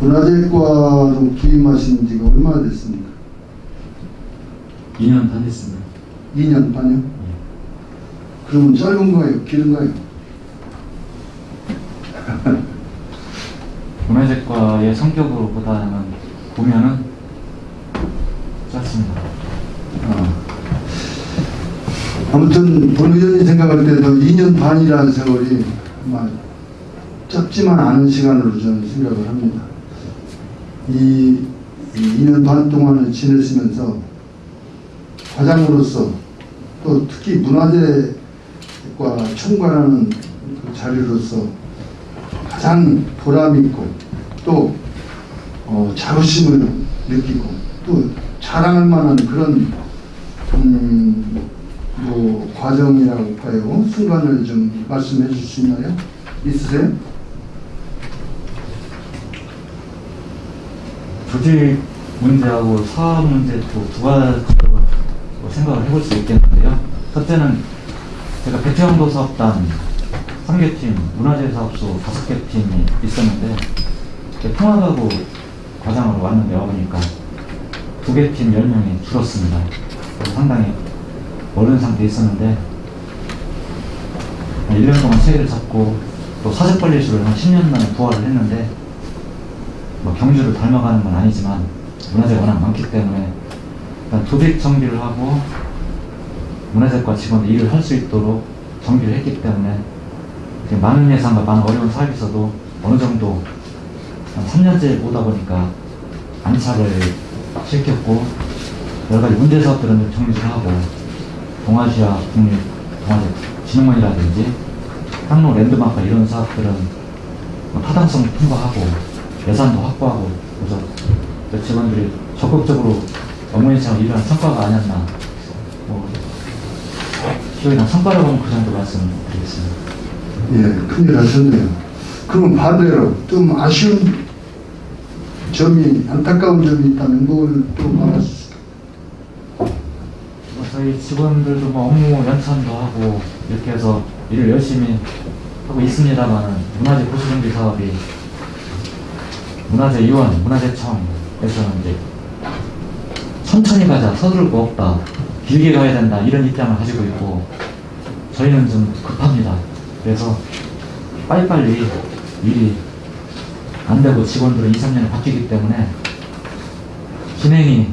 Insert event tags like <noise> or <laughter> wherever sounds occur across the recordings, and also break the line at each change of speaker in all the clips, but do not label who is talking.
문화재과로 기임하신 지가 얼마나 됐습니까? 2년 반 됐습니다. 2년 반이요? 네. 그러면 짧은 거예요? 길은거예요 <laughs>
문화재과의 성격으로 보다는 보면은 짧습니다.
아. 아무튼 본 의원이 생각할 때도 2년 반이라는 세월이 정말 짧지만 않은 시간으로 저는 생각을 합니다. 이 2년 반 동안을 지내시면서 과장으로서 또 특히 문화재과 총괄하는 그 자리로서 가장 보람있고 또 어, 자부심을 느끼고 또 자랑할 만한 그런 음, 뭐 과정이라고 할까요 순간을 좀 말씀해 주실 수 있나요? 있으세요? 조직 문제하고 사업 문제
두 가지로 생각을 해볼 수 있겠는데요. 첫째는 제가 배태형도 사업단 3개팀, 문화재 사업소 5개 팀이 있었는데 통합하고 과장으로 왔는데 와보니까 2개팀 10명이 줄었습니다. 상당히 어려운 상태에 있었는데 1년 동안 세계를 잡고 또 사재빨리수를 한 10년 만에 부활을 했는데 뭐 경주를 닮아가는 건 아니지만 문화재가 워낙 많기 때문에 일단 조직 정비를 하고 문화재과 직원들 일을 할 수 있도록 정비를 했기 때문에 많은 예산과 많은 어려운 사업에서도 어느 정도 한 3년째 오다 보니까 안착을 시켰고 여러 가지 문제 사업들은 정리를 하고 동아시아 국립 동아시아 진흥원이라든지 항로 랜드마크 이런 사업들은 뭐 타당성 통과하고 예산도 확보하고 그래서 그 직원들이 적극적으로 어머니처럼 일한 성과가 아니었나 뭐 기억이나 성과를보는그 정도
말씀드리겠습니다. 예, 큰일 하셨네요. 그럼 반대로 좀 아쉬운 점이 안타까운 점이 있다면 뭘또 말하실까요? 뭐 저희 직원들도 뭐 업무 연찬도 하고 이렇게
해서 일을 열심히 하고 있습니다만 문화재 보수정비 사업이 문화재위원, 문화재청에서는 이제 천천히 가자, 서두를 거 없다, 길게 가야 된다 이런 입장을 가지고 있고 저희는 좀 급합니다. 그래서 빨리빨리 일이 안 되고 직원들은 2, 3년에 바뀌기 때문에 진행이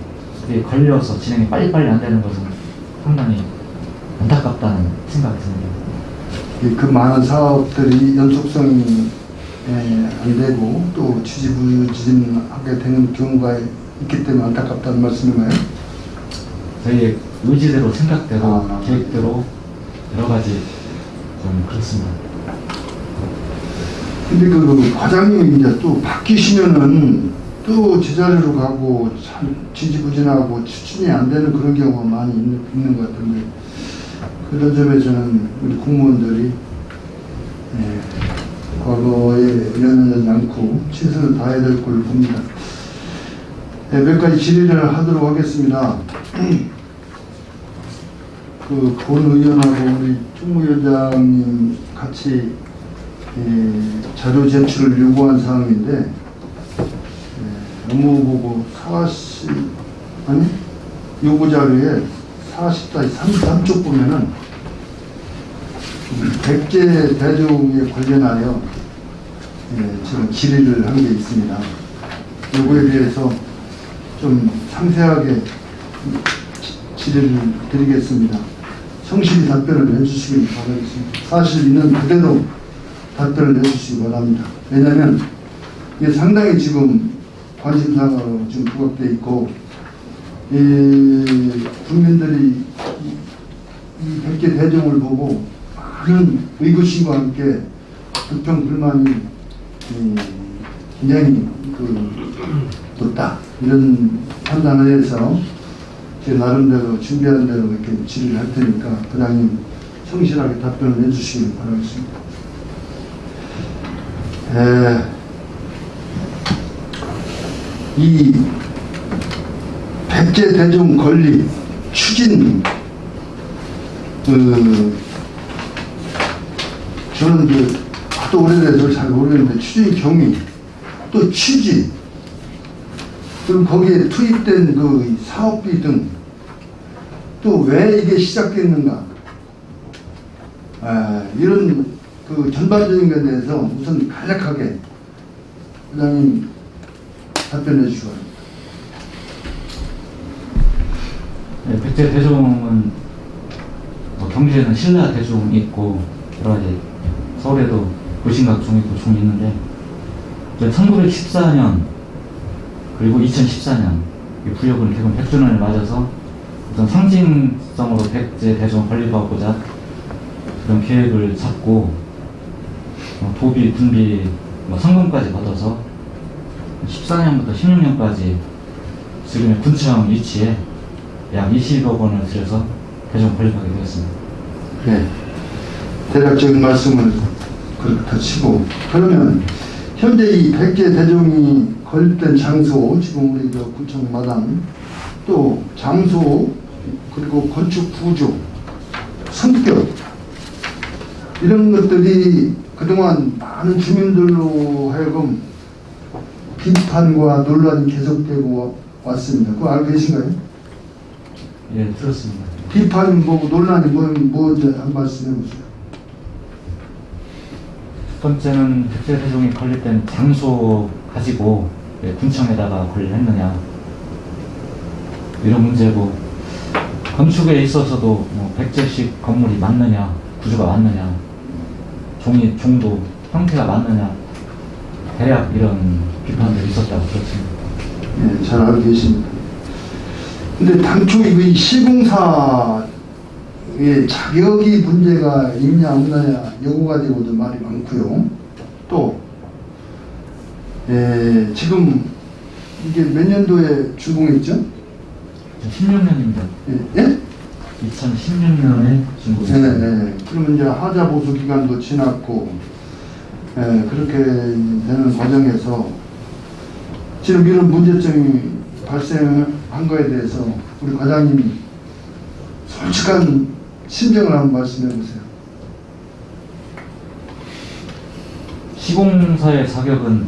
걸려서 진행이 빨리빨리 안 되는 것은
상당히 안타깝다는 생각이
듭니다. 그 많은 사업들이 연속성이 안 예, 되고 또 지지부진하게 되는 경우가 있기 때문에 안타깝다는 말씀인가요? 저희의 의지대로 생각대로 아, 계획대로 여러 가지
좀 그렇습니다.
근데 그 과장님이 이제 또 바뀌시면은 또 제자리로 가고 참 지지부진하고 추진이 안 되는 그런 경우가 많이 있는, 있는 것 같은데 그런 점에 저는 우리 공무원들이 예, 과거에 연연하지 않고 최선을 다해야 될 걸로 봅니다. 네, 몇 가지 질의를 하도록 하겠습니다. <clears throat> 그 본 의원하고 우리 총무위원장님 같이 예, 자료 제출을 요구한 사항인데 예, 업무보고 40 아니 요구자료에 40-33쪽 보면은 백제 대종에 관련하여 예, 네, 저 질의를 한 게 있습니다. 요거에 대해서 좀 상세하게 질의를 드리겠습니다. 성실히 답변을 해주시길 바라겠습니다. 사실 있는 그대로 답변을 해주시기 바랍니다. 왜냐하면 이게 상당히 지금 관심사가 지금 부각돼 있고 이 국민들이 이1 0 대종을 보고 많은 의구심과 함께 불평 불만이 굉장히 음, 그 높다 이런 판단을 해서 제 나름대로 준비한 대로 이렇게 질의를 할 테니까 부장님 성실하게 답변을 해주시길 바라겠습니다. 에, 이 백제 대중 권리 추진 그 저는 그 하도 오래돼서 잘 모르겠는데 추진 경위 또 취지 그리고 거기에 투입된 그 사업비 등 또 왜 이게 시작됐는가 아, 이런 그 전반적인 것에 대해서 우선 간략하게 회장님 답변해 주시기 바랍니다.
네, 백제 대종은 뭐 경주에는 신라 대종 있고 여러 가지 서울에도 고심각종이 고충했는데 1914년 그리고 2014년 이 부여군 개군 100주년을 맞아서 어떤 상징성으로 백제 대전 건립하고자 그런 계획을 잡고 어, 도비, 군비, 성금까지 뭐 받아서 14년부터 16년까지 지금의 군청 위치에
약 20억 원을 들여서 대개을 건립하게 되었습니다. 네. 대략적인 말씀을 그렇다 치고 그러면 현재 이 백제 대종이 건립된 장소 지금 우리 저 구청 마당 또 장소 그리고 건축 구조 성격 이런 것들이 그동안 많은 주민들로 하여금 비판과 논란이 계속되고 왔습니다. 그거 알고 계신가요? 예, 들었습니다. 비판이 뭐 논란이 뭐, 뭐, 지한 말씀 해보세요. 번째는 백제세종이 건립된 장소
가지고 예, 군청에다가 건의 했느냐 이런 문제고 건축에 있어서도 뭐 백제식 건물이 맞느냐 구조가 맞느냐 종이 종도 형태가 맞느냐 대략 이런
비판들이 있었다고 들었습니다. 네, 잘 알고 계십니다. 근데 당초 이 시공사 예, 자격이 문제가 있냐 없느냐 요거 가지고도 말이 많고요. 또 예, 지금 이게 몇 년도에 준공했죠?
16년입니다. 예? 예? 2016년에 준공했습 네, 네.
그러면 이제 하자 보수 기간도 지났고 예, 그렇게 되는 과정에서 지금 이런 문제점이 발생한 거에 대해서 우리 과장님이 솔직한 심정을 한번 말씀해 보세요. 시공사의 자격은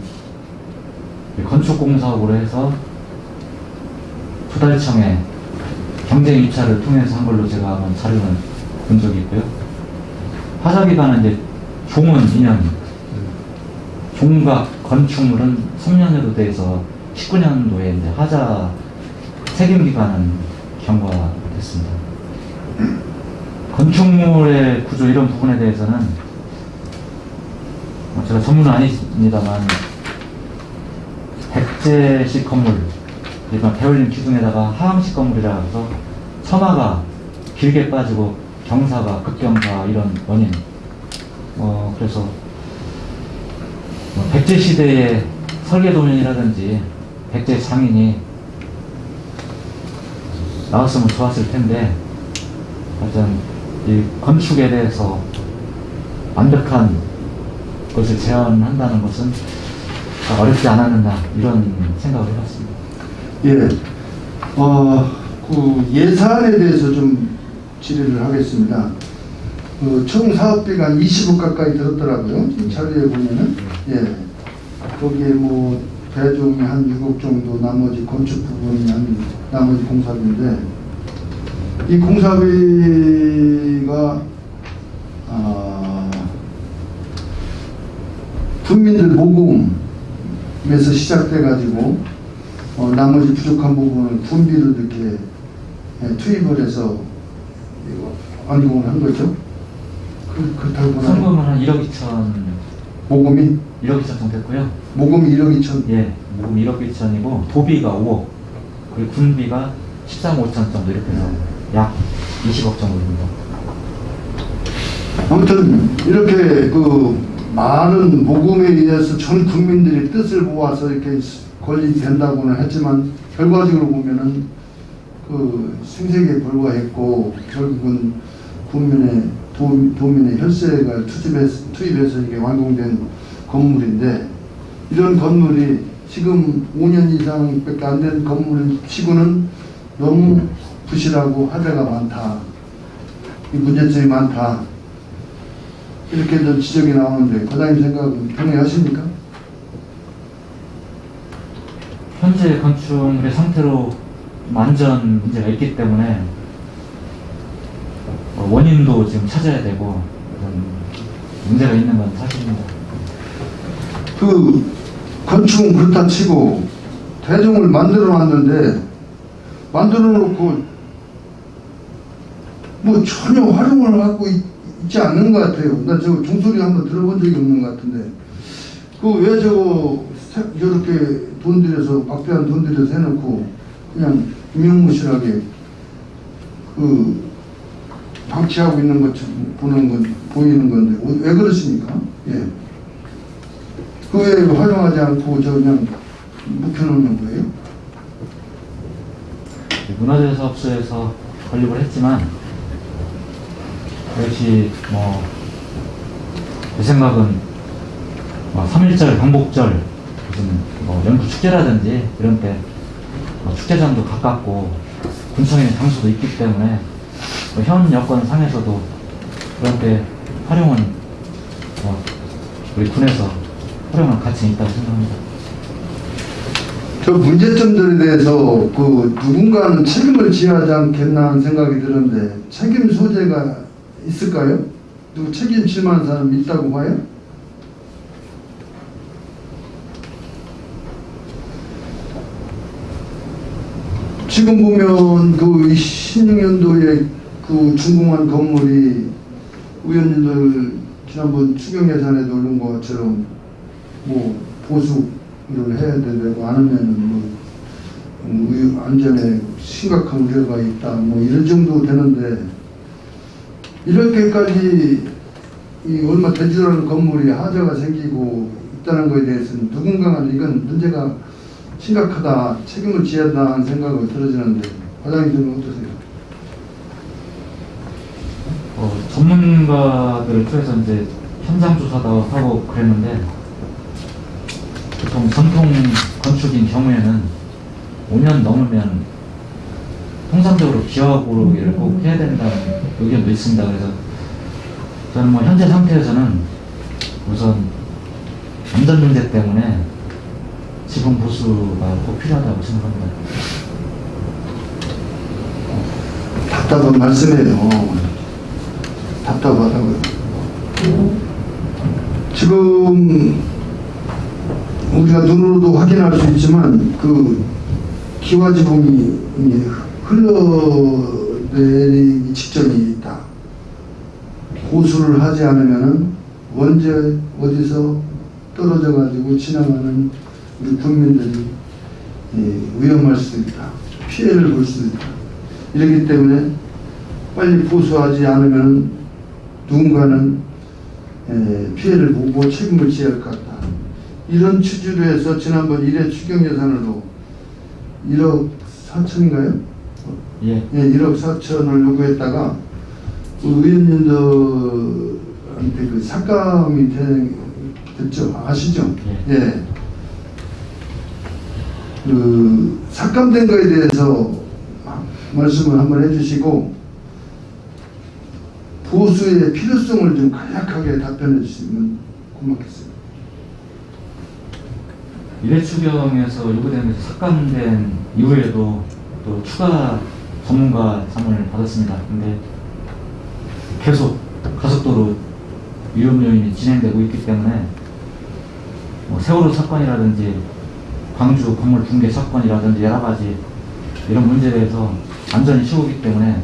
건축공사업으로 해서 부달청에 경쟁 입찰을 통해서 한 걸로 제가 한번 자료는 본 적이 있고요. 화사기관은 이제 종은 2년, 종각 건축물은 3년으로 돼서 19년도에 이제 하자 세금기관은 경과됐습니다. 건축물의 구조 이런 부분에 대해서는 뭐 제가 전문은 아닙니다만 백제식 건물 일반 배울림 기둥에다가 하항식 건물이라 해서 처마가 길게 빠지고 경사가 급경사 이런 원인 어 그래서 뭐 백제 시대의 설계 도면이라든지 백제 장인이 나왔으면 좋았을 텐데 하여튼 이 건축에 대해서 완벽한 것을 제안한다는 것은 어렵지 않았는가 이런 생각을
해봤습니다. 예, 어, 그 예산에 대해서 좀 질의를 하겠습니다. 그 총 사업비가 한 20억 가까이 들었더라고요. 이 자료에 음. 보면은 음. 예, 거기에 뭐 배종이 한 6억 정도, 나머지 건축 부분이 한 나머지 공사비인데 이 공사비가 어, 아, 군민들 모금에서 시작돼 가지고 어, 나머지 부족한 부분을 군비로 이렇게 예, 투입을 해서 완공을 한 거죠. 그, 그렇다고 보나 성금은 한 1억 2천 모금이 1억 2천 정도 됐고요. 모금이
1억 2천? 예, 모금 1억 2천이고 도비가 5억 그리고 군비가 13억 5천 정도 이렇게 해서 네. 약 20억 정도 입니다
아무튼 이렇게 그 많은 모금에 의해서 전 국민들이 뜻을 모아서 이렇게 권리 된다고는 했지만 결과적으로 보면은 그 생색에 불과했고 결국은 국민의 도, 민의 혈세가 투입해서, 투입해서 이게 완공된 건물인데 이런 건물이 지금 5년 이상밖에 안 된 건물 치고는 너무 부실하고 화재가 많다. 이 문제점이 많다. 이렇게 좀 지적이 나오는데 과장님 생각은 동의하십니까? 현재 건축의 물 상태로 완전 문제가
있기 때문에 어, 원인도 지금 찾아야 되고
문제가 있는 건 사실입니다. 그 건축은 그렇다 치고 대중을 만들어 놨는데 만들어 놓고 뭐 전혀 활용을 하고 있, 지 않는 것 같아요. 난 저거 종소리 한번 들어본 적이 없는 것 같은데. 그 왜 저거 저렇게 돈 들여서 박대한 돈 들여서 해놓고 그냥 유명무실하게 그 방치하고 있는 것처럼 보는 건 보이는 건데 어, 왜 그러십니까? 예. 그 왜 활용하지 않고 저 그냥 묵혀놓는 거예요? 네,
문화재사업소에서 건립을 했지만 역시 뭐제 생각은 뭐 3.1절, 광복절 무슨 뭐 연구 축제라든지 이런 때뭐 축제장도 가깝고 군청에 장소도 있기 때문에 뭐현여권 상에서도 그런 때
활용은 뭐 우리 군에서 활용할 가치는 있다고 생각합니다. 저 문제점들에 대해서 그 누군가는 책임을 지어야 하지 않겠나 하는 생각이 드는데 책임 소재가 있을까요? 누구 책임질 만한 사람 있다고 봐요? 지금 보면 그 16년도에 그 준공한 건물이 의원님들 지난번 추경 예산에 넣은 것처럼 뭐 보수를 해야 되고 안하면뭐 음, 안전에 심각한 우려가 있다 뭐 이런 정도 되는데 이렇게까지 이 얼마 되지도 않은 건물이 하자가 생기고 있다는 것에 대해서는 누군가는 이건 문제가 심각하다 책임을 지어야 한다 는 생각이 들어지는데 과장님들은 어떠세요?
어, 전문가들을 통해서 이제 현장 조사도 하고 그랬는데 보통 전통 건축인 경우에는 5년 넘으면 통상적으로 기하 고르기를 음. 꼭 해야 된다는 의견도 있습니다. 그래서 저는 뭐 현재 상태에서는 우선 안전 문제 때문에
지분 보수가 꼭 필요하다고 생각합니다. 답답한 말씀이에요. 답답하다고요. 지금 우리가 눈으로도 확인할 수 있지만 그 기와지붕이 흘러내린 지점이 있다. 고수를 하지 않으면 언제 어디서 떨어져 가지고 지나가는 우리 국민들이 예, 위험할 수 있다. 피해를 볼 수 있다. 이렇기 때문에 빨리 보수하지 않으면 누군가는 예, 피해를 보고 책임을 지어야할 것 같다. 이런 취지로 해서 지난번 1회 추경예산으로 1억 4천인가요? 예. 예 1억 4천을 요구했다가 그 의원님들한테 그 삭감이 되, 됐죠. 아시죠? 예. 예. 그 삭감된 거에 대해서 말씀을 한번 해주시고 보수의 필요성을 좀 간략하게 답변해 주시면 고맙겠습니다.
미래추경에서 요구되면서 삭감된 이후에도 또 추가 전문가 상을 받았습니다. 근데 계속 가속도로 위험 요인이 진행되고 있기 때문에 뭐 세월호 사건이라든지 광주 건물 붕괴 사건이라든지 여러 가지 이런 문제에 대해서 안전이 최고기 때문에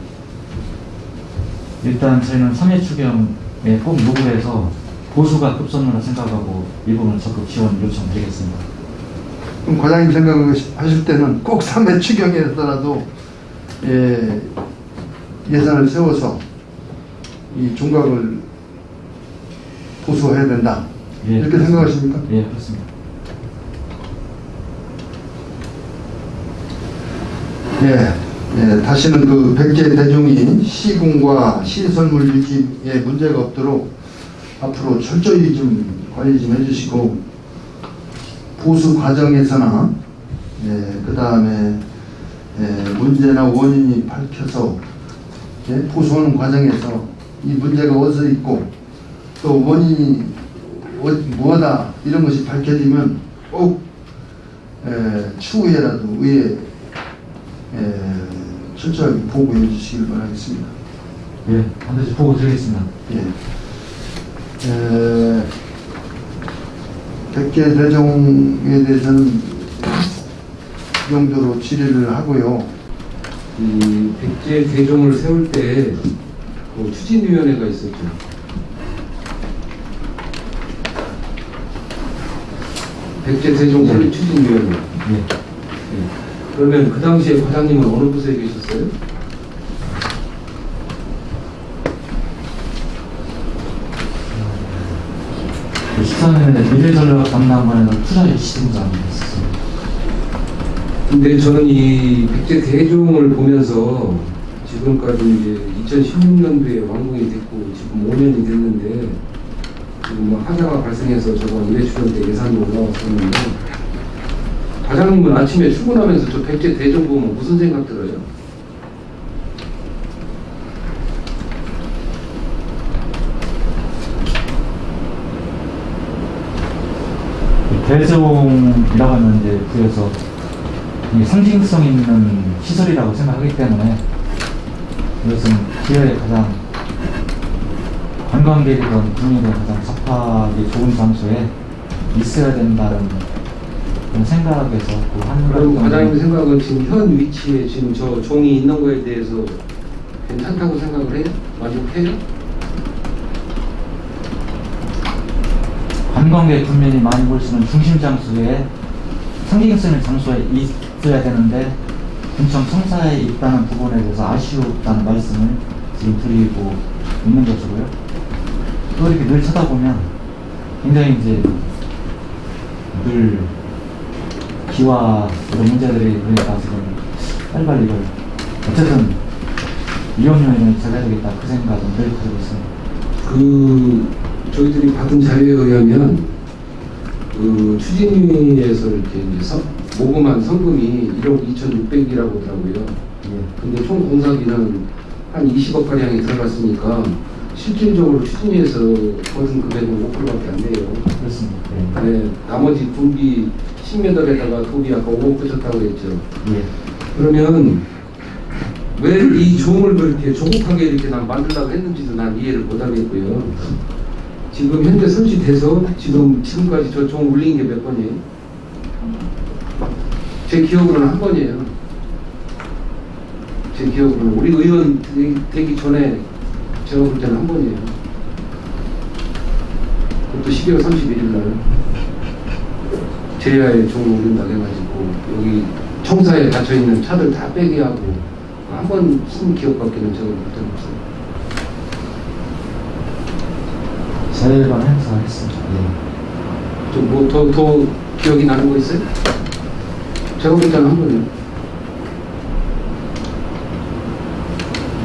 일단 저희는 3회 추경에 꼭
요구해서 보수가 급선무라 생각하고 이 부분 적극 지원 요청드리겠습니다. 그럼 과장님 생각하실 때는 꼭 3회 추경에서라도 예, 예산을 세워서 이 종각을 보수해야 된다. 예, 이렇게 그렇습니다. 생각하십니까? 예, 그렇습니다. 예, 예 다시는 그 백제 대중이시공과 시설물 유지에 문제가 없도록 앞으로 철저히 좀 관리 좀 해주시고 보수 과정에서나 예, 그 다음에 예, 문제나 원인이 밝혀서 보수하는 과정에서 이 문제가 어디서 있고 또 원인이 어, 뭐다 이런 것이 밝혀지면 꼭 예, 추후에라도 의회 예, 철저하게 보고해 주시길 바라겠습니다. 예, 반드시 보고 드리겠습니다. 예. 에, 백제 대종에 대해서는 용도로 질의를 하고요. 이
백제 대종을 세울 때 그 추진위원회가 있었죠. 백제 대종 설립 추진위원회. 네. 네. 그러면 그 당시에 과장님은 어느 부서에 계셨어요?
그 시사는 미래전략 담당관에는 투자의 시장장이었어요.
근데 저는 이 백제 대종을 보면서 지금까지 이제 2016년도에 완공이 됐고 지금 5년이 됐는데 지금 뭐 하자가 발생해서 저번 1회 출연 때 예산도 올라왔었는데 과장님은 아침에 출근하면서 저 백제 대종 보면 무슨 생각 들어요?
대종이라고 하는 이제 부에서 상징성 있는 시설이라고 생각하기 때문에 이것은 기회에 가장 관광객이든 국민이든 가장 접하기 좋은 장소에 있어야 된다는 생각에서 그 한국 과장님
생각은 지금 현 위치에 지금 저 종이 있는 거에 대해서 괜찮다고 생각을 해요? 만족해요?
관광객 분명히 많이 볼 수 있는 중심 장소에 상징성 있는 장소에 있, 바뀌야 되는데 엄청 청사에 있다는 부분에 대해서 아쉬웠다는 말씀을 지금 드리고 있는 것이고요. 또 이렇게 늘 쳐다보면 굉장히 이제 늘 기와 이런 문제들이 그러니까 지금 빨리빨리 이걸 어쨌든 위험 요인을 제거야겠다그 생각은 늘 가지고 있습니다. 그
저희들이 받은 자료에 의하면 그 추진위에서 이렇게 이제 모금한 성금이 1억 2,600이라고 하더라고요.
예.
근데 총 공사비는 한 20억 가량이 들어갔으니까 실질적으로 추진해서 거둔 금액은 5%밖에 안 돼요. 그렇습니다. 네. 네. 나머지 분비 10m에다가 돈이 아까 5억 빼셨다고 했죠. 예. 그러면 왜 이 종을 그렇게 조급하게 이렇게 난 만들라고 했는지도 난 이해를 못하겠고요. 지금 현재 설치돼서 지금 지금까지 저 종울린게 몇 번이에요? 제 기억으로는 한 번이에요. 제 기억으로는 우리 의원 되기 전에 제가 볼 때는 한 번이에요. 그것도 12월 31일 날 제야에 종로 오륜당가지고 여기 청사에 닫혀있는 차들 다 빼게 하고 한 번 쓴 기억밖에는 제가 못하고
있어요. 4일간 행사했습니다. 네.
좀뭐더더 기억이 나는 거 있어요? 제가 민당한거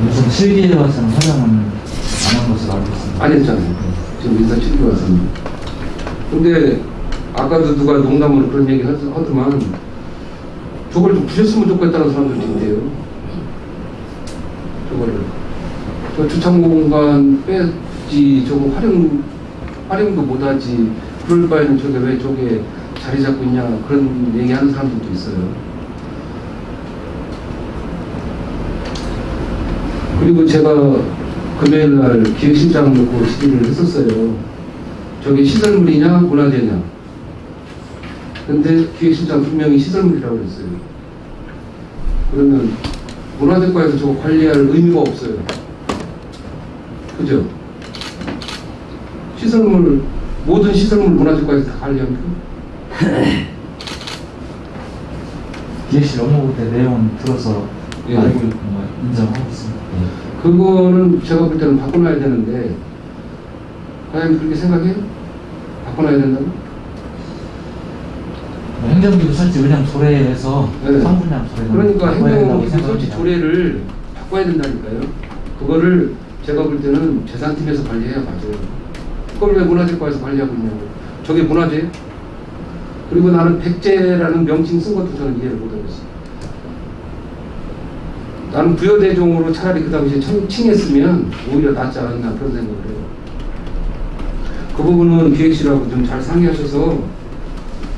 무슨 실기에 와서는 화장은 안한 것으로 알고 있습니다. 안 했잖아요.
지금 인사 실기에 와서는. 근데 아까도 누가 농담으로 그런 얘기 하더만 저걸 좀 부셨으면 좋겠다는 사람들도 있대요. 저거저 주창 공간 빼지 저거 활용 활용도 못하지 그럴 바에는 저게 왜 저게 자리 잡고 있냐 그런 얘기하는 사람들도 있어요. 그리고 제가 금요일날 기획실장 놓고 시비를 했었어요. 저게 시설물이냐 문화재냐. 근데 기획실장 분명히 시설물이라고 그랬어요. 그러면 문화재과에서 저거 관리할 의미가 없어요. 그죠? 시설물 모든 시설물 문화재과에서 다 관리하면
DLC <laughs> 업로드 때 내용은 들어서 예. 알고 있고 인정하고 있습니다.
예. 그거는 제가 볼 때는 바꿔놔야 되는데 과연 그렇게 생각해요? 바꿔놔야 된다고?
뭐행정도 설치 그냥 조례에서 네. 성분량 조례 그러니까 행정부 설치
조례를 바꿔야 된다니까요. 그거를 제가 볼 때는 재산팀에서 관리해야 맞아요. 그걸 왜 문화재과에서 관리하고 있냐고. 저게 문화재예요? 그리고 나는 백제라는 명칭 쓴 것도 저는 이해를 못하겠어요. 나는 부여대종으로 차라리 그 당시에 청, 칭했으면 오히려 낫지 않았나 그런 생각을 해요. 그 부분은 기획실하고 좀 잘 상의하셔서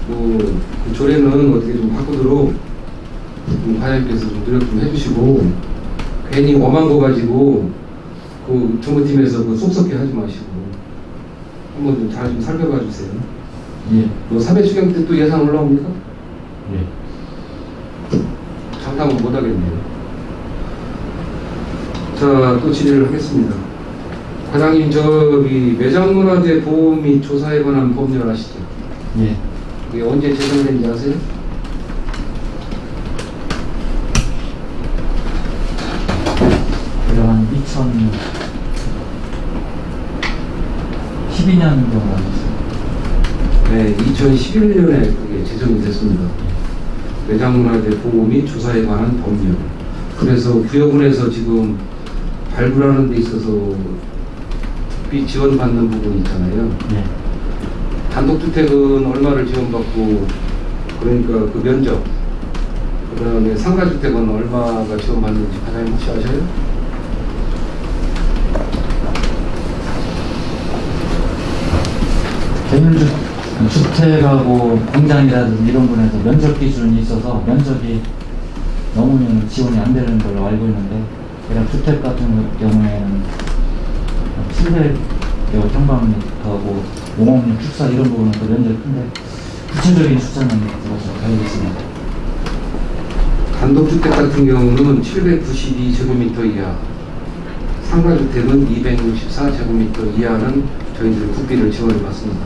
그, 그 조례는 어떻게 좀 바꾸도록 좀 과장님께서 좀 노력 좀 해주시고 괜히 엄한 거 가지고 그 정부팀에서 그속쏙해 뭐 하지 마시고 한번 좀 잘 좀 살펴봐 주세요. 예. 또 3회 수경 때또 예산 올라옵니까? 예. 장당은 못하겠네요. 자, 또 질의를 하겠습니다. 과장님, 저기 매장문화재 보호 및 조사에 관한 법률 아시죠? 예. 그게 언제 제정된지 아세요?
그한 2012년 정도
네, 2011년에 그게 제정이 됐습니다. 외장문화재 보호 및 조사에 관한 법률. 그래서 구역군에서 지금 발굴하는 데 있어서 국비 지원받는 부분 있잖아요. 네. 단독주택은 얼마를 지원받고 그러니까 그 면적 그 다음에 상가주택은 얼마가 지원받는지 과장님 혹시
아셔요? 개념주 주택하고 공장이라든지 이런 분에서 면접 기준이 있어서 면접이 넘으면 지원이 안 되는 걸로 알고 있는데 그냥 주택 같은 경우에는 700여 평방미터고 하 5억리 축사 이런 부분은 그면접이 큰데 구체적인 숫자는 들어서 알겠습니다.
단독주택 같은 경우는 792제곱미터 이하 상가주택은 264제곱미터 이하는 저희들 국비를 지원해 봤습니다.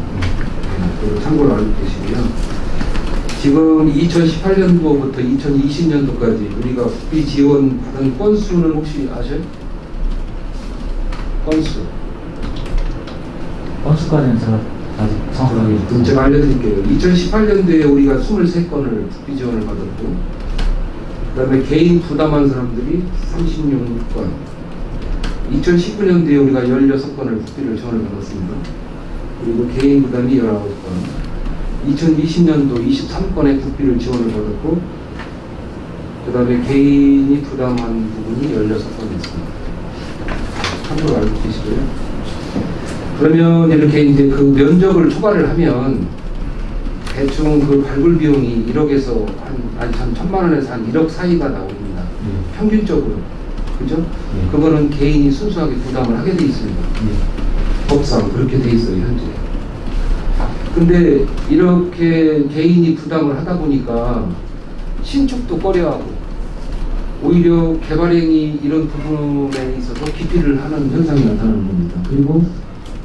그 참고로 알고 계시고요. 지금 2018년도부터 2020년도까지 우리가 국비 지원 받은 건수는 혹시 아세요? 건수.
건수까지는 제가 아직 정확하게. 음, 제가 알려드릴게요.
2018년도에 우리가 23건을 국비 지원을 받았고, 그 다음에 개인 부담한 사람들이 36건, 2019년도에 우리가 16건을 국비를 지원을 받았습니다. 그리고 개인 부담이 19건 2020년도 23건의 국비를 지원을 받았고 그 다음에 개인이 부담한 부분이 16건 있습니다. 참고로 알고 계시고요. 그러면 이렇게 이제 그 면적을 초과를 하면 대충 그 발굴 비용이 1억에서 한, 한 천만 원에서 한 1억 사이가 나옵니다. 음. 평균적으로. 그죠? 음. 그거는 개인이 순수하게 부담을 하게 돼 있습니다. 음. 법상 그렇게 돼 있어요 현재 근데 이렇게 개인이 부담을 하다 보니까 신축도 꺼려하고 오히려 개발행위 이런 부분에 있어서 기피를 하는 현상이 나타나는 겁니다 그리고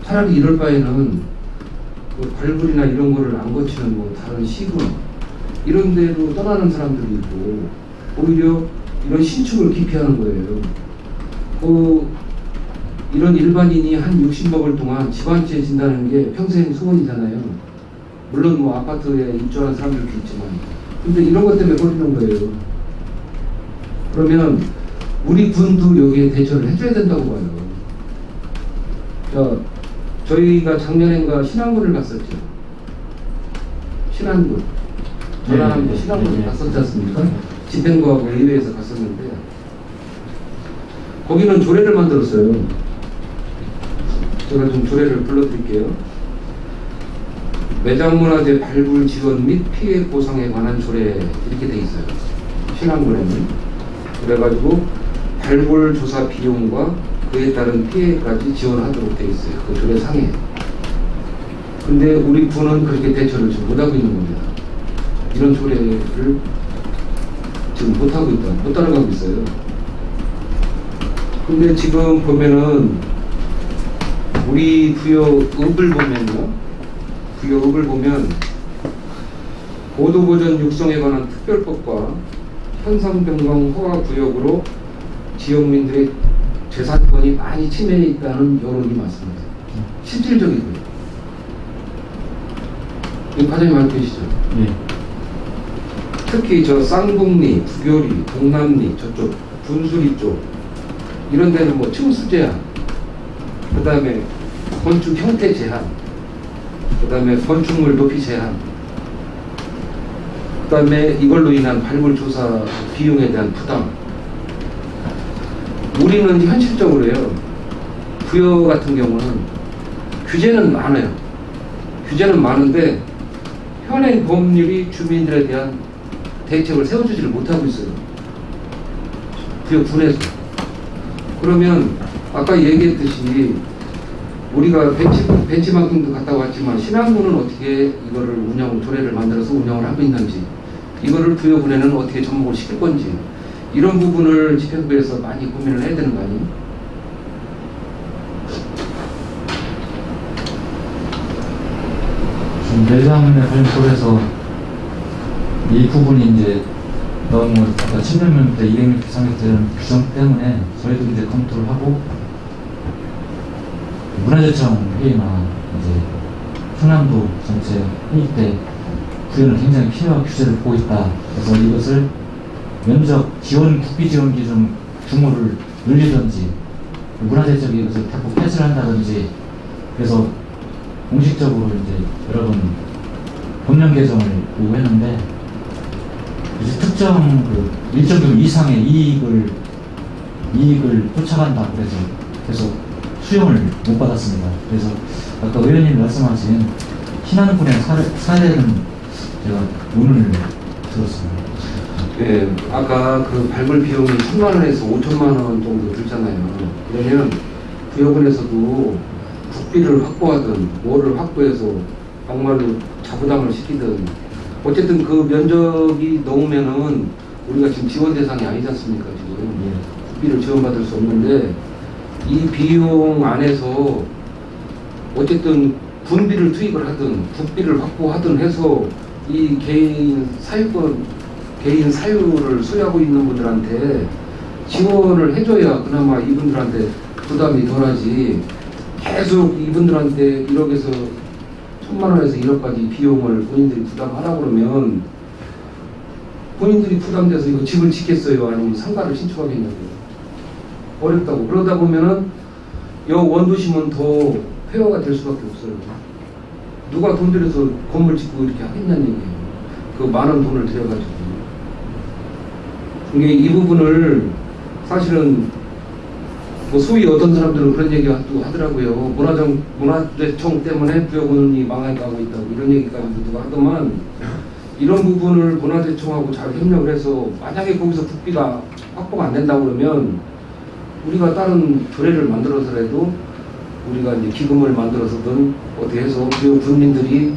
차라리 이럴 바에는 뭐 발굴이나 이런 거를 안 거치는 뭐 다른 시군 이런 데로 떠나는 사람들이 있고 오히려 이런 신축을 기피하는 거예요 그 이런 일반인이 한6 0억을 동안 집안채 진다는 게 평생 소원이잖아요. 물론 뭐 아파트에 입주하는 사람들도 있지만 근데 이런 것 때문에 걸리는 거예요. 그러면 우리 군도 여기에 대처를 해줘야 된다고 봐요. 자, 저희가 작년엔가 신안군을 갔었죠. 신안군. 전남 네, 네, 네, 신안군을 네, 네. 갔었지 않습니까? 집행부하고 의회에서 갔었는데 거기는 조례를 만들었어요. 저는 좀 조례를 불러드릴게요. 매장문화재 발굴 지원 및 피해 보상에 관한 조례 이렇게 돼 있어요. 신안문에는 그래가지고 발굴 조사 비용과 그에 따른 피해까지 지원하도록 돼 있어요. 그 조례 상에. 근데 우리 군은 그렇게 대처를 지금 못하고 있는 겁니다. 이런 조례를 지금 못하고 있다. 못 따라가고 있어요. 근데 지금 보면은 우리 부여읍을 보면요. 부여읍을 보면 고도보전 육성에 관한 특별법과 현상변경 허가 구역으로 지역민들의 재산권이 많이 침해돼 있다는 여론이 많습니다. 실질적이고요. 이 과장님 알고 계시죠? 네. 특히 저 쌍북리, 부교리, 동남리 저쪽 분수리 쪽 이런 데는 뭐침수 제한 그 다음에 건축 형태 제한 그 다음에 건축물 높이 제한 그 다음에 이걸로 인한 발굴조사 비용에 대한 부담 우리는 현실적으로요 부여 같은 경우는 규제는 많아요 규제는 많은데 현행 법률이 주민들에 대한 대책을 세워주지를 못하고 있어요 부여 군해서 그러면 아까 얘기했듯이 우리가 벤치, 벤치만큼도 갔다 왔지만 신한군은 어떻게 이거를 운영, 조례를 만들어서 운영을 하고 있는지 이거를 부여군에는 어떻게 접목을 시킬 건지 이런 부분을 집행부에서 많이 고민을 해야 되는 거 아니에요?
내장의 발표에서 이 부분이 이제 너무 10년 때 200m, 300m 규정 때문에 저희도 이제 검토를 하고 문화재청 회의나 이제 충남도 전체 회의 때 구현을 굉장히 필요한 규제를 보고 있다. 그래서 이것을 면적 지원 국비 지원 기준 규모를 늘리든지 문화재적 이것을 대폭 폐쇄를 한다든지 그래서 공식적으로 이제 여러 번 법령 개정을 요구했는데 이제 특정 그 일정 금 이상의 이익을 이익을 쫓아간다 그래서 계속 수용을 못 받았습니다. 그래서 아까 의원님 말씀하신 신하는 분야 사례는 제가 오을 들었습니다.
네, 아까 그 발굴 비용이 3만 원에서 5천만 원 정도 들잖아요. 왜냐면 부역군에서도 국비를 확보하든 뭐를 확보해서 정말로 자부담을 시키든 어쨌든 그 면적이 넘으면은 우리가 지금 지원 대상이 아니지 않습니까 지금 예. 국비를 지원받을 수 없는데 이 비용 안에서 어쨌든 군비를 투입을 하든 국비를 확보하든 해서 이 개인 사유권 개인 사유를 수유하고 있는 분들한테 지원을 해줘야 그나마 이분들한테 부담이 덜하지 계속 이분들한테 1억에서 천만 원에서 1억까지 비용을 본인들이 부담하라 고 그러면 본인들이 부담돼서 이거 집을 짓겠어요? 아니면 상가를 신청하겠냐고 어렵다고 그러다 보면은 여 원도심은 더 폐허가 될 수밖에 없어요. 누가 돈 들여서 건물 짓고 이렇게 하겠냐는 얘기예요. 그 많은 돈을 들여가지고. 이게 이 부분을 사실은 뭐 소위 어떤 사람들은 그런 얘기 하더라고요. 문화정, 문화재청 때문에 부여군이 망해가고 있다고 이런 얘기까지 누가 하더만 이런 부분을 문화재청하고 잘 협력을 해서 만약에 거기서 국비가 확보가 안 된다고 그러면 우리가 다른 조례를 만들어서라도 우리가 이제 기금을 만들어서든 어떻게 해서 그 군민들이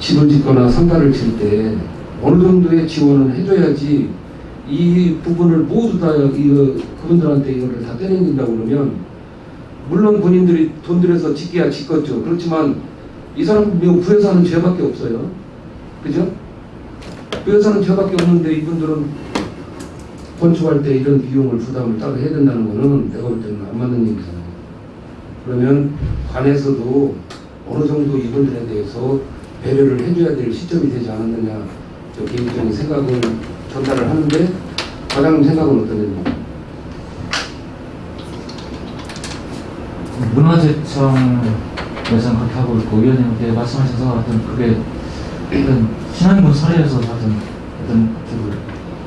집을 짓거나 상가를 질때 어느 정도의 지원을 해줘야지 이 부분을 모두 다 그분들한테 이거를 다 떼내준다고 그러면 물론 군인들이 돈 들여서 짓기야 짓겠죠. 그렇지만 이 사람 미국 부에사는 죄밖에 없어요. 그죠? 부에사는 죄밖에 없는데 이분들은 건축할 때 이런 비용을 부담을 따로 해야 된다는 거는 내가 볼 때는 안 맞는 얘기잖아요. 그러면 관에서도 어느 정도 이분들에 대해서 배려를 해줘야 될 시점이 되지 않았느냐 저 개인적인 생각을 전달을 하는데 과장님 생각은 어떠냐면
문화재청 예산 는 그렇게 하고 있고 위원님께 말씀하셔서 하여튼 그게 어떤 신앙군 사례에서 하여튼 어떤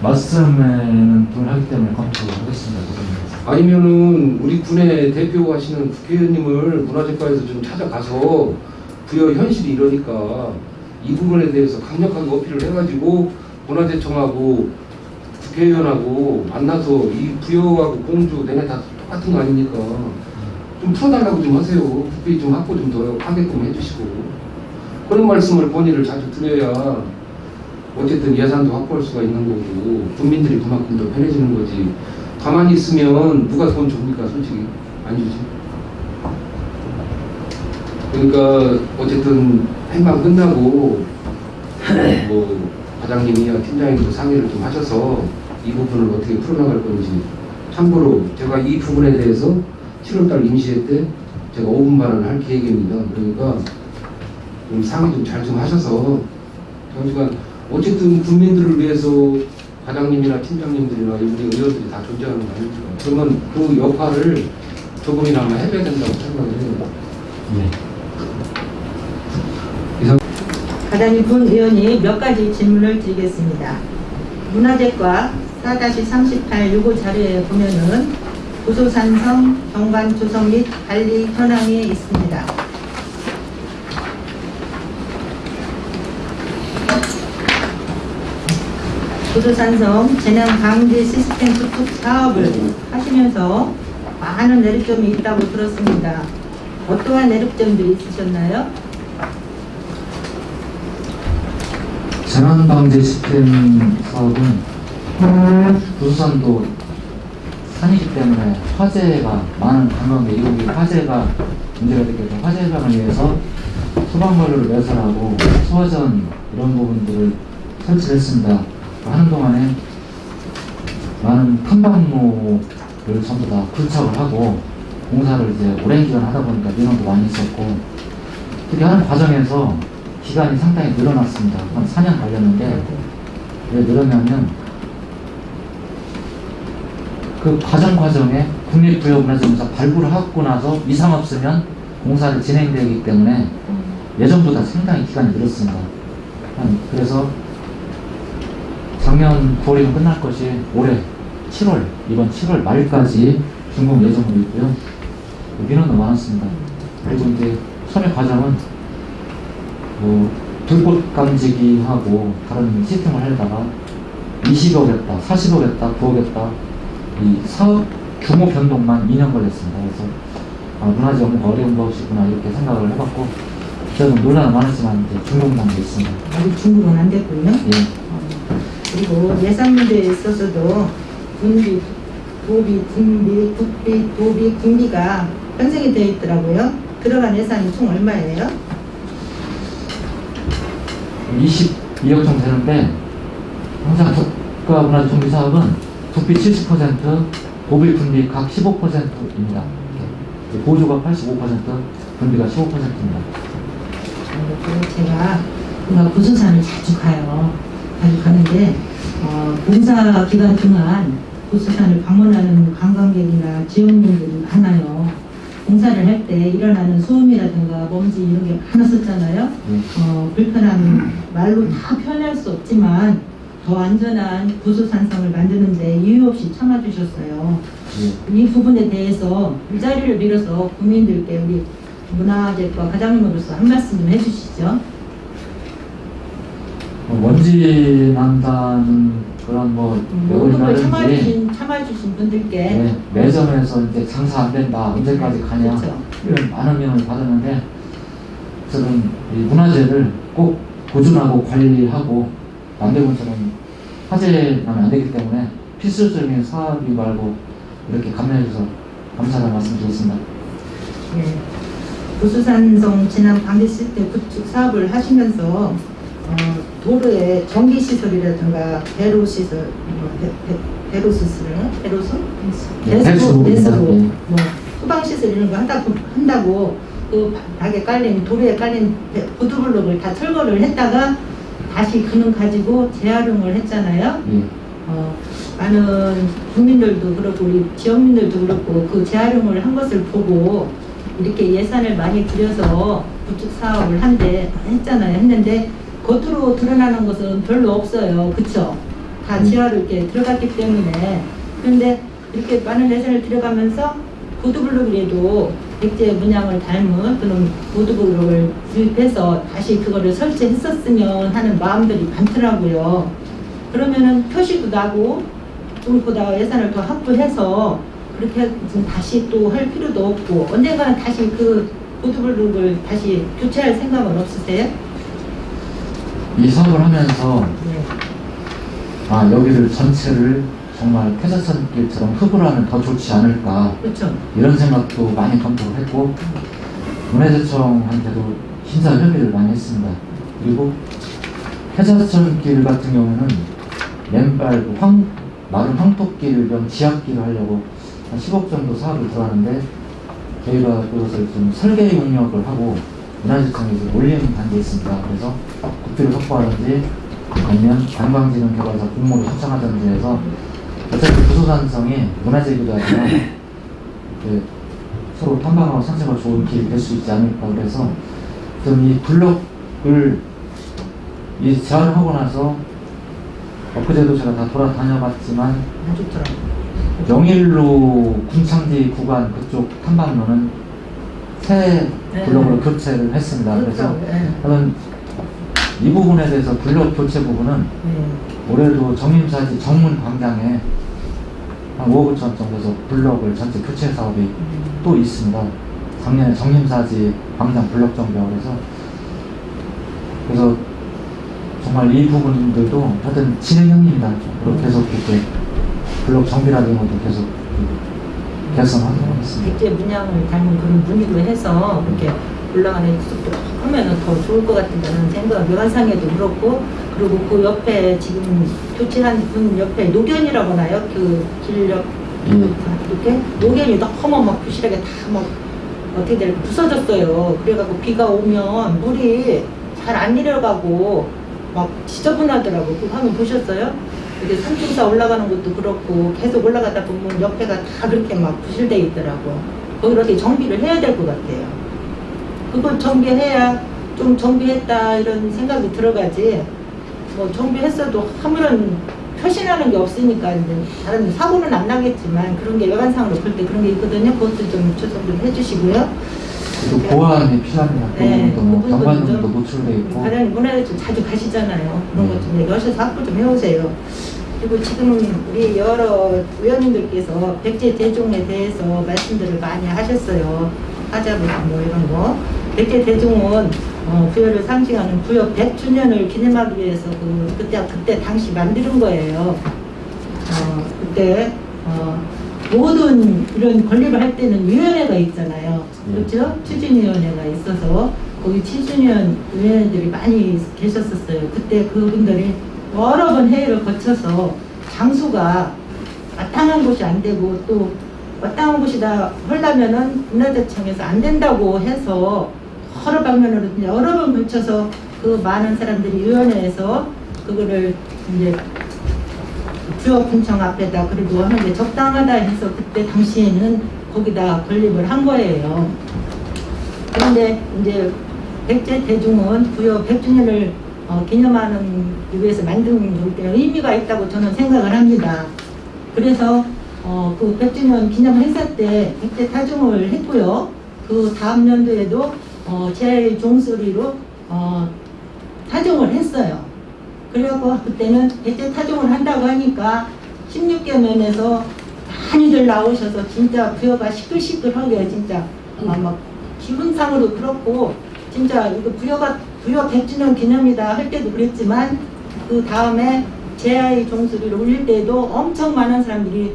말씀에는 동의하기 때문에 검토하겠습니다.
아니면은 우리 군의 대표하시는 국회의원님을 문화재과에서 좀 찾아가서 부여 현실이 이러니까 이 부분에 대해서 강력하게 어필을 해가지고 문화재청하고 국회의원하고 만나서 이 부여하고 공주 내내 다 똑같은 거 아닙니까? 좀 풀어달라고 좀 하세요. 국비 좀 확보 좀 더 하게끔 해주시고 그런 말씀을 본인을 자주 드려야 어쨌든 예산도 확보할 수가 있는 거고 국민들이 그만큼 더 편해지는 거지 가만히 있으면 누가 돈 줍니까 솔직히 안 주지 그러니까 어쨌든 행방 끝나고 <laughs> 뭐 과장님이나 팀장님도 상의를 좀 하셔서 이 부분을 어떻게 풀어나갈 건지 참고로 제가 이 부분에 대해서 7월달 임시회 때 제가 5분 발언을 할 계획입니다. 그러니까 좀 상의 좀 잘 좀 하셔서 정시간 어쨌든 국민들을 위해서 과장님이나 팀장님들이나 우리 의원들이 다 존재하는 거 아닙니까? 그러면 그 역할을 조금이나마 해봐야 된다고
생각을 해요. 네. 이상.
가다님군 의원이 몇 가지 질문을 드리겠습니다. 문화재과 4-38 요구 자료에 보면은 고소산성 경관 조성 및 관리 현황에 있습니다. 도서산성 재난 방지 시스템 구축 사업을 네. 하시면서 많은 내륙점이 있다고 들었습니다. 어떠한 내륙점들이 있으셨나요?
재난 방지 시스템 사업은 도서산도 산이기 때문에 화재가 많은 관원객 여기 화재가 문제가 되겠죠. 화재 예방을 위해서 소방관로를 매설하고 소화전 이런 부분들을 설치했습니다. 하는 동안에 많은 탐박로를 전부 다 굴착을 하고 공사를 이제 오랜 기간 하다 보니까 민원도 많이 있었고 그렇게 하는 과정에서 기간이 상당히 늘어났습니다. 한 4년 걸렸는데 왜늘어나면그 과정 과정에 국립구역문화재공사 발굴을 하고 나서 이상 없으면 공사를 진행되기 때문에 음. 예전보다 상당히 기간이 늘었습니다. 그래서 작년 9월이면 끝날 것이 올해 7월, 이번 7월 말까지 준공 예정으로 있고요. 여기는 너무 많았습니다. 그리고 이제 선의 과정은 뭐 불꽃 감지기하고 다른 시스템을 하려다가 20억 했다, 40억 했다, 9억 했다 이 사업 규모 변동만 2년 걸렸습니다. 그래서 아, 문화재 업무가 어려운 것이구나 이렇게 생각을 해봤고 저는 논란은 많았지만 이제 중공 단계 있습니다.
아직 중국은 안 됐군요. 예. 그리고 예산 문제에 있어서도 군비, 도비, 군비, 국비, 도비, 군비가 편성이 되어 있더라고요. 들어간 예산이 총 얼마예요?
22억 정도 되는데 항상 국가문화재정비 사업은 국비 70%, 도비, 군비 각 15%입니다. 보조가 85%, 군비가 15%입니다.
제가 우리가 고수산을 자주 가요. 가져가는데 어, 공사 기간 동안 부수산을 방문하는 관광객이나 지역민들이 많아요. 공사를 할 때 일어나는 소음이라든가 먼지 이런 게 많았었잖아요. 음. 어, 불편한 말로 다 표현할 수 없지만 더 안전한 부수산성을 만드는데 이유 없이 참아주셨어요. 음. 이 부분에 대해서 이 자리를 빌어서 국민들께 우리 문화재과 과장님으로서 한 말씀 좀 해주시죠.
부진한다는 그런 뭐 모든 음, 참아주신,
참아주신 분들께 네, 매점에서
이제 장사 안 된다 언제까지 가냐 그렇 이런 많은 명을 받았는데 저는 이 문화재를 꼭 보존하고 관리하고 남대문처럼 화재나면 안 되기 때문에 필수적인 사업이 말고 이렇게 감내해주셔서 감사하다 말씀드리겠습니다.
네. 부수산성 지난 방대시대 구축 사업을 하시면서 어, 도로에 전기 시설이라든가 배로 시설, 뭐, 배, 로 수술, 배로수, 배수, 배수, 뭐 소방 시설 이런 거 한다고 한다고 그 닭에 깔린 도로에 깔린 보두블록을다 철거를 했다가 다시 그는 가지고 재활용을 했잖아요. 네. 어, 많은 국민들도 그렇고 우리 지역민들도 그렇고 그 재활용을 한 것을 보고 이렇게 예산을 많이 들여서 구축 사업을 한데 했잖아요. 했는데 겉으로 드러나는 것은 별로 없어요. 그쵸? 다 음. 지하로 이렇게 들어갔기 때문에. 그런데 이렇게 많은 레슨을 들어가면서 보드블록이라도 백제 문양을 닮은 그런 보드블록을 구입해서 다시 그거를 설치했었으면 하는 마음들이 많더라고요. 그러면은 표시도 나고 좀보다 예산을 더 확보해서 그렇게 지금 다시 또 할 필요도 없고 언젠가는 다시 그 보드블록을 다시 교체할 생각은 없으세요?
이 수업을 하면서 네. 아 여기를 전체를 정말 쾌사선길처럼 흡을 하면 더 좋지 않을까 그쵸. 그렇죠. 이런 생각도 많이 검토를 했고 문해재청한테도신사 협의를 많이 했습니다. 그리고 쾌사선길 같은 경우는 맨발 그 황, 마른 황토길 겸 지압길을 하려고 한 10억 정도 사업을 들어왔는데 저희가 그것을 좀 설계 용역을 하고 문화유산이 올리는 단계에 있습니다. 그래서 국비를 확보하든지 아니면 관광진흥 개발사 공모를 신청하든지 해서 어차피 부소산성이 문화재기도 하지만 <laughs> 그 서로 탐방하고 산책을 좋은 길이 될 수 있지 않을까 그래서 좀이 블록을 이 제안하고 나서 엊그제도 제가 다 돌아다녀봤지만 영일로 군창지 구간 그쪽 탐방로는 태 네. 네. 블록으로 교체를 했습니다. 그렇죠. 그래서 저는 네. 이 부분에 대해서 블록 교체 부분은
올해도 정림사지
정문 광장에 한 5억 5천 정도에서 블록을 전체 교체 사업이 음. 또 있습니다. 작년에 정림사지 광장 블록 정비하고 해서 그래서 정말 이 부분들도 하여튼 진행형입니다. 계속 이렇게 블록 정비라든것 뭐 계속
개선하도록 했 백제 문양을 닮은 그런 무늬로 해서 이렇게 올라가는 속도 하면 더 좋을 것 같다는 생각, 묘한상에도 그렇고 그리고 그 옆에 지금 교체한 분 옆에 노견이라고 하나요? 그길력 예. 이렇게 노견이 너무 막 부실하게 다 막 어떻게 될까 부서졌어요. 그래갖고 비가 오면 물이 잘 안 내려가고 막지저분하더라고그 화면 보셨어요? 이게 삼중사 올라가는 것도 그렇고 계속 올라가다 보면 옆에가 다 그렇게 막 부실돼 있더라고. 그렇게 정비를 해야 될 것 같아요. 그걸 정비해야 좀 정비했다 이런 생각이 들어가지 뭐 정비했어도 아무런 표시나는 게 없으니까 이제 다른 사고는 안 나겠지만 그런 게 외관상으로 볼 때 그런 게 있거든요. 그것도 좀조정좀 해주시고요. 보안이
필요합니다. 네, 그부분도 노출돼 있고.
가장 문화를 좀 자주 가시잖아요. 그런 네. 것좀 여셔서 학부 좀 해오세요. 그리고 지금 우리 여러 의원님들께서 백제 대종에 대해서 말씀들을 많이 하셨어요. 하자분 뭐 이런 거. 백제 대종은 어, 부여를 상징하는 부여 100주년을 기념하기 위해서 그, 그때, 그때 당시 만드는 거예요. 어, 그때 어, 모든 이런 권리를 할 때는 위원회가 있잖아요. 네. 그렇죠? 추진위원회가 있어서 거기 추진위원 위원들이 많이 계셨었어요. 그때 그분들이 여러 번 회의를 거쳐서 장수가 마땅한 곳이 안 되고 또 마땅한 곳이다 헐라면은 문화재청에서 안 된다고 해서 여러 방면으로 여러 번 거쳐서 그 많은 사람들이 위원회에서 그거를 이제 주업분청 앞에다 그리고 하는 게 적당하다 해서 그때 당시에는 거기다 건립을 한 거예요. 그런데 이제 백제 대중은 부여 100주년을 어, 개념하는 이유에서 만든 것때 의미가 있다고 저는 생각을 합니다. 그래서 어, 그 100주년 기념 행사 때 100대 타종을 했고요. 그 다음 연도에도 어, 제 종소리로 어, 타종을 했어요. 그래갖고 그때는 100대 타종을 한다고 하니까 16개 면에서 많이들 나오셔서 진짜 부여가 시끌시끌하게 진짜 음. 막 기분상으로 그렇고 진짜 이거 부여가 무역 100주년 기념이다 할 때도 그랬지만 그 다음에 제아의 종소리를 울릴 때도 엄청 많은 사람들이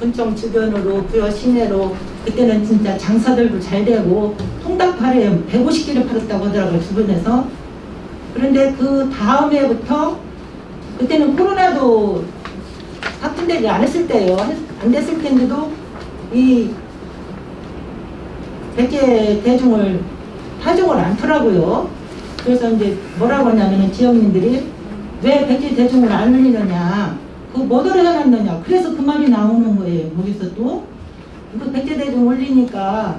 군청 주변으로 부여 시내로 그때는 진짜 장사들도 잘 되고 통닭파에 150개를 팔았다고 하더라고요 주변에서 그런데 그 다음 에부터 그때는 코로나도 확진되지 않았을 때예요 안 됐을 텐데도이 백제 대중을 파종을 않더라고요 그래서 이제 뭐라고 하냐면 은 지역민들이 왜 백지 대중을 안 올리느냐 그 뭐더러 해놨느냐 그래서 그 말이 나오는 거예요 거기서 또 이거 백제 대중 올리니까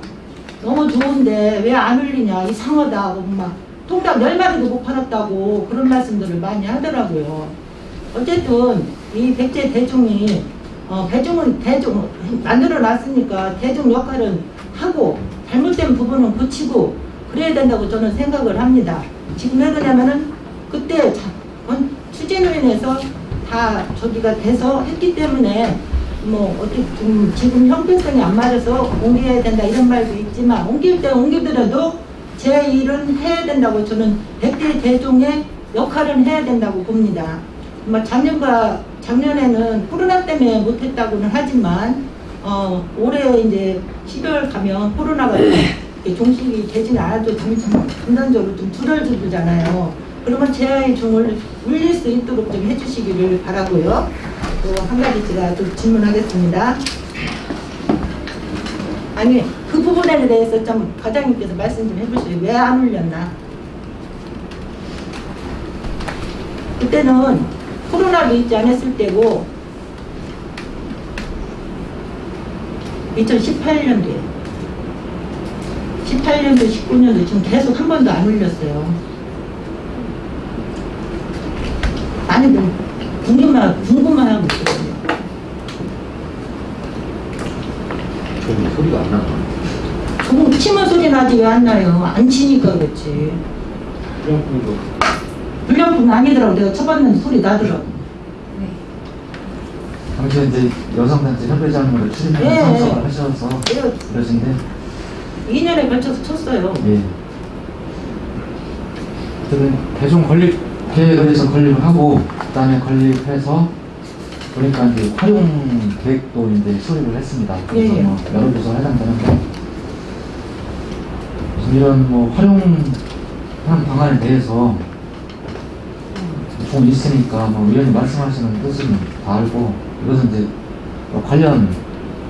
너무 좋은데 왜 안 올리냐 이상하다 고막 통닭 열마리도못 팔았다고 그런 말씀들을 많이 하더라고요 어쨌든 이 백제 대중이 어, 대중은 대중 만들어 놨으니까 대중 역할은 하고 잘못된 부분은 고치고 그래야 된다고 저는 생각을 합니다. 지금 왜 그러냐면은 그때 어? 추진위원회에서 다 저기가 돼서 했기 때문에 뭐 어떻게 좀 지금 형평성이 안 맞아서 옮겨야 된다 이런 말도 있지만 옮길 때 옮기더라도 제 일은 해야 된다고 저는 백대 대종의 역할은 해야 된다고 봅니다. 뭐 작년과 작년에는 코로나 때문에 못했다고는 하지만 어 올해 이제 12월 가면 코로나가 종식이 되진 않아도 단단적으로 좀 두덜두들잖아요. 그러면 제아의 종을 울릴 수 있도록 좀 해주시기를 바라고요. 또 한 가지 제가 또 질문하겠습니다. 아니 그 부분에 대해서 좀 과장님께서 말씀 좀 해보시죠. 왜 안 울렸나? 그때는 코로나도 있지 않았을 때고 2018년도에 18년도, 19년도 지금 계속 한 번도 안 올렸어요. 아니, 뭐, 궁금만, 궁금만 하고 있거요
저는 소리가 안 나나?
저 치면 소리 나지 왜 안 나요? 안 치니까 그렇지. 불량품도? 불량품 아니더라고. 내가 쳐봤는데 소리 나더라고.
아무 네. 이제 여성단체 협회장으로 출입해서 예, 하셔서 네. 그러신데
2년에 걸쳐서 쳤어요.
예. 그다 대중 건립 계획에서 건립하고 그다음에 건립해서 보니까 이제 활용 계획도 이제 수립을 했습니다. 그래서 예. 뭐 여러 부서 해당되는데 이런 뭐 활용하는 방안에 대해서 좀 있으니까 뭐 위원님 말씀하시는 뜻은 다 알고 이것은 이제 관련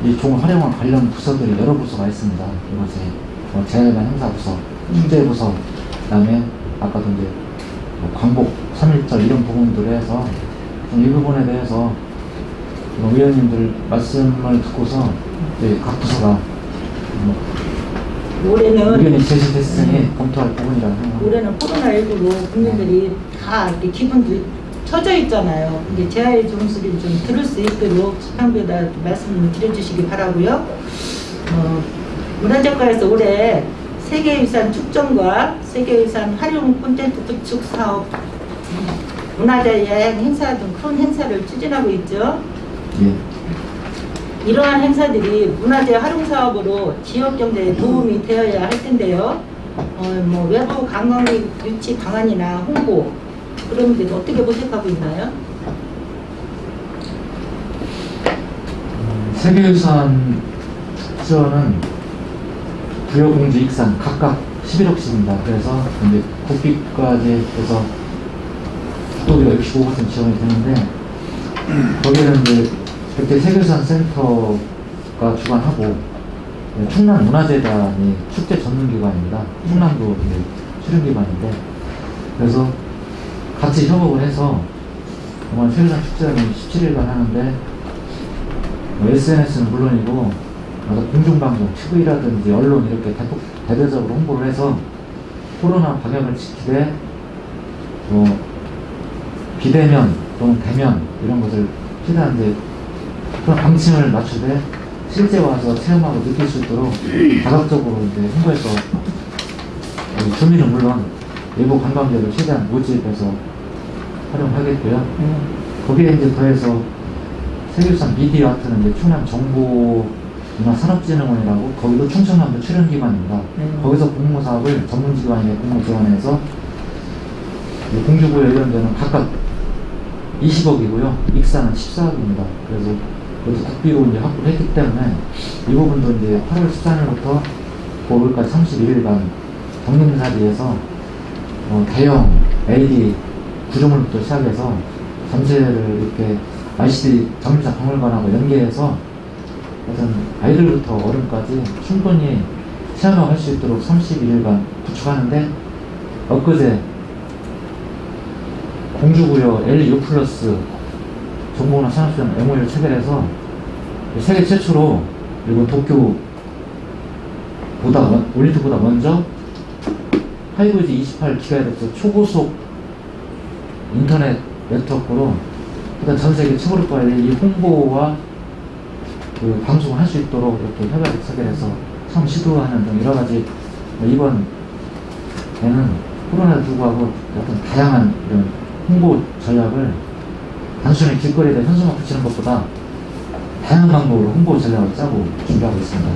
이종활용한 관련 부서들이 여러 부서가 있습니다. 이곳에 뭐 재활관 행사부서, 축제부서, 그다음에 아까도 이제 뭐 광복, 3.1절 이런 부분들에 해서 이 부분에 대해서 뭐 의원님들 말씀을 듣고서 이제 각 부서가
뭐 올해는 의견이 제시됐으니 네.
검토할 부분이라고
올해는 코로나19로 국민들이 네. 다 이렇게 기분도 터져 있잖아요. 이게 제아의 종수를 좀 들을 수 있도록 수평교 말씀을 드려주시기 바라고요. 어, 문화재과에서 올해 세계유산 축전과 세계유산 활용 콘텐츠 구축 사업, 문화재 여행 행사 등 큰 행사를 추진하고 있죠. 예. 이러한 행사들이 문화재 활용 사업으로 지역 경제에 도움이 되어야 할 텐데요. 어, 뭐 외부 관광객 유치 방안이나 홍보, 그러면 되죠. 어떻게 보색하고 있나요?
음, 세계유산에서는 부여, 공주, 익산 각각 11억씩입니다. 그래서 이제 국비까지 해서 국도비가 65% 지원이 되는데 거기는 이제 그때 세계유산 센터가 주관하고 네, 충남 문화재단이 축제 전문 기관입니다. 충남도 이제 출연 기관인데 그래서 같이 협업을 해서 정말 세계상 축제는 17일간 하는데 뭐 SNS는 물론이고 공중방송, TV라든지 언론 이렇게 대폭, 대대적으로 홍보를 해서 코로나 방역을 지키되 또 뭐 비대면 또는 대면 이런 것을 피하는데 그런 방침을 맞추되 실제 와서 체험하고 느낄 수 있도록 다각적으로 이제 홍보해서 주민은 어, 물론 외부 관광객을 최대한 모집해서 활용하겠고요. 네. 거기에 이제 더해서 세계유산 미디어 아트는 이제 충남 정부 문화산업진흥원이라고 거기도 충청남도 출연기관입니다. 네. 거기서 공모사업을 전문기관에 공모지원해서 공주부에 예정되는 각각 20억이고요. 익산은 14억입니다. 그래서 그것도 국비로 이제 확보를 했기 때문에 이 부분도 이제 8월 13일부터 5월까지 31일간 정림사지에서 어, 대형 LED 구조물부터 시작해서 전체를 이렇게 ICD 정립사 박물관하고 연계해서 어떤 아이들부터 어른까지 충분히 체험할 수 있도록 31일간 구축하는데 엊그제 공주구역 l u 플러스 정보나 산업시장 MOU를 체결해서 세계 최초로 그리고 도쿄보다 올림픽보다 먼저 하이브리 28GHz 초고속 인터넷 네트워크로 그러전 세계 최고로 빨리 이 홍보와 그 방송을 할 수 있도록 이렇게 협약을 체결해서 처음 시도하는 등 여러 가지 이번에는 코로나를 불구하고 어떤 다양한 이런 홍보 전략을 단순히 길거리에다 현수막 붙이는 것보다 다양한 방법으로 홍보 전략을 짜고 준비하고 있습니다.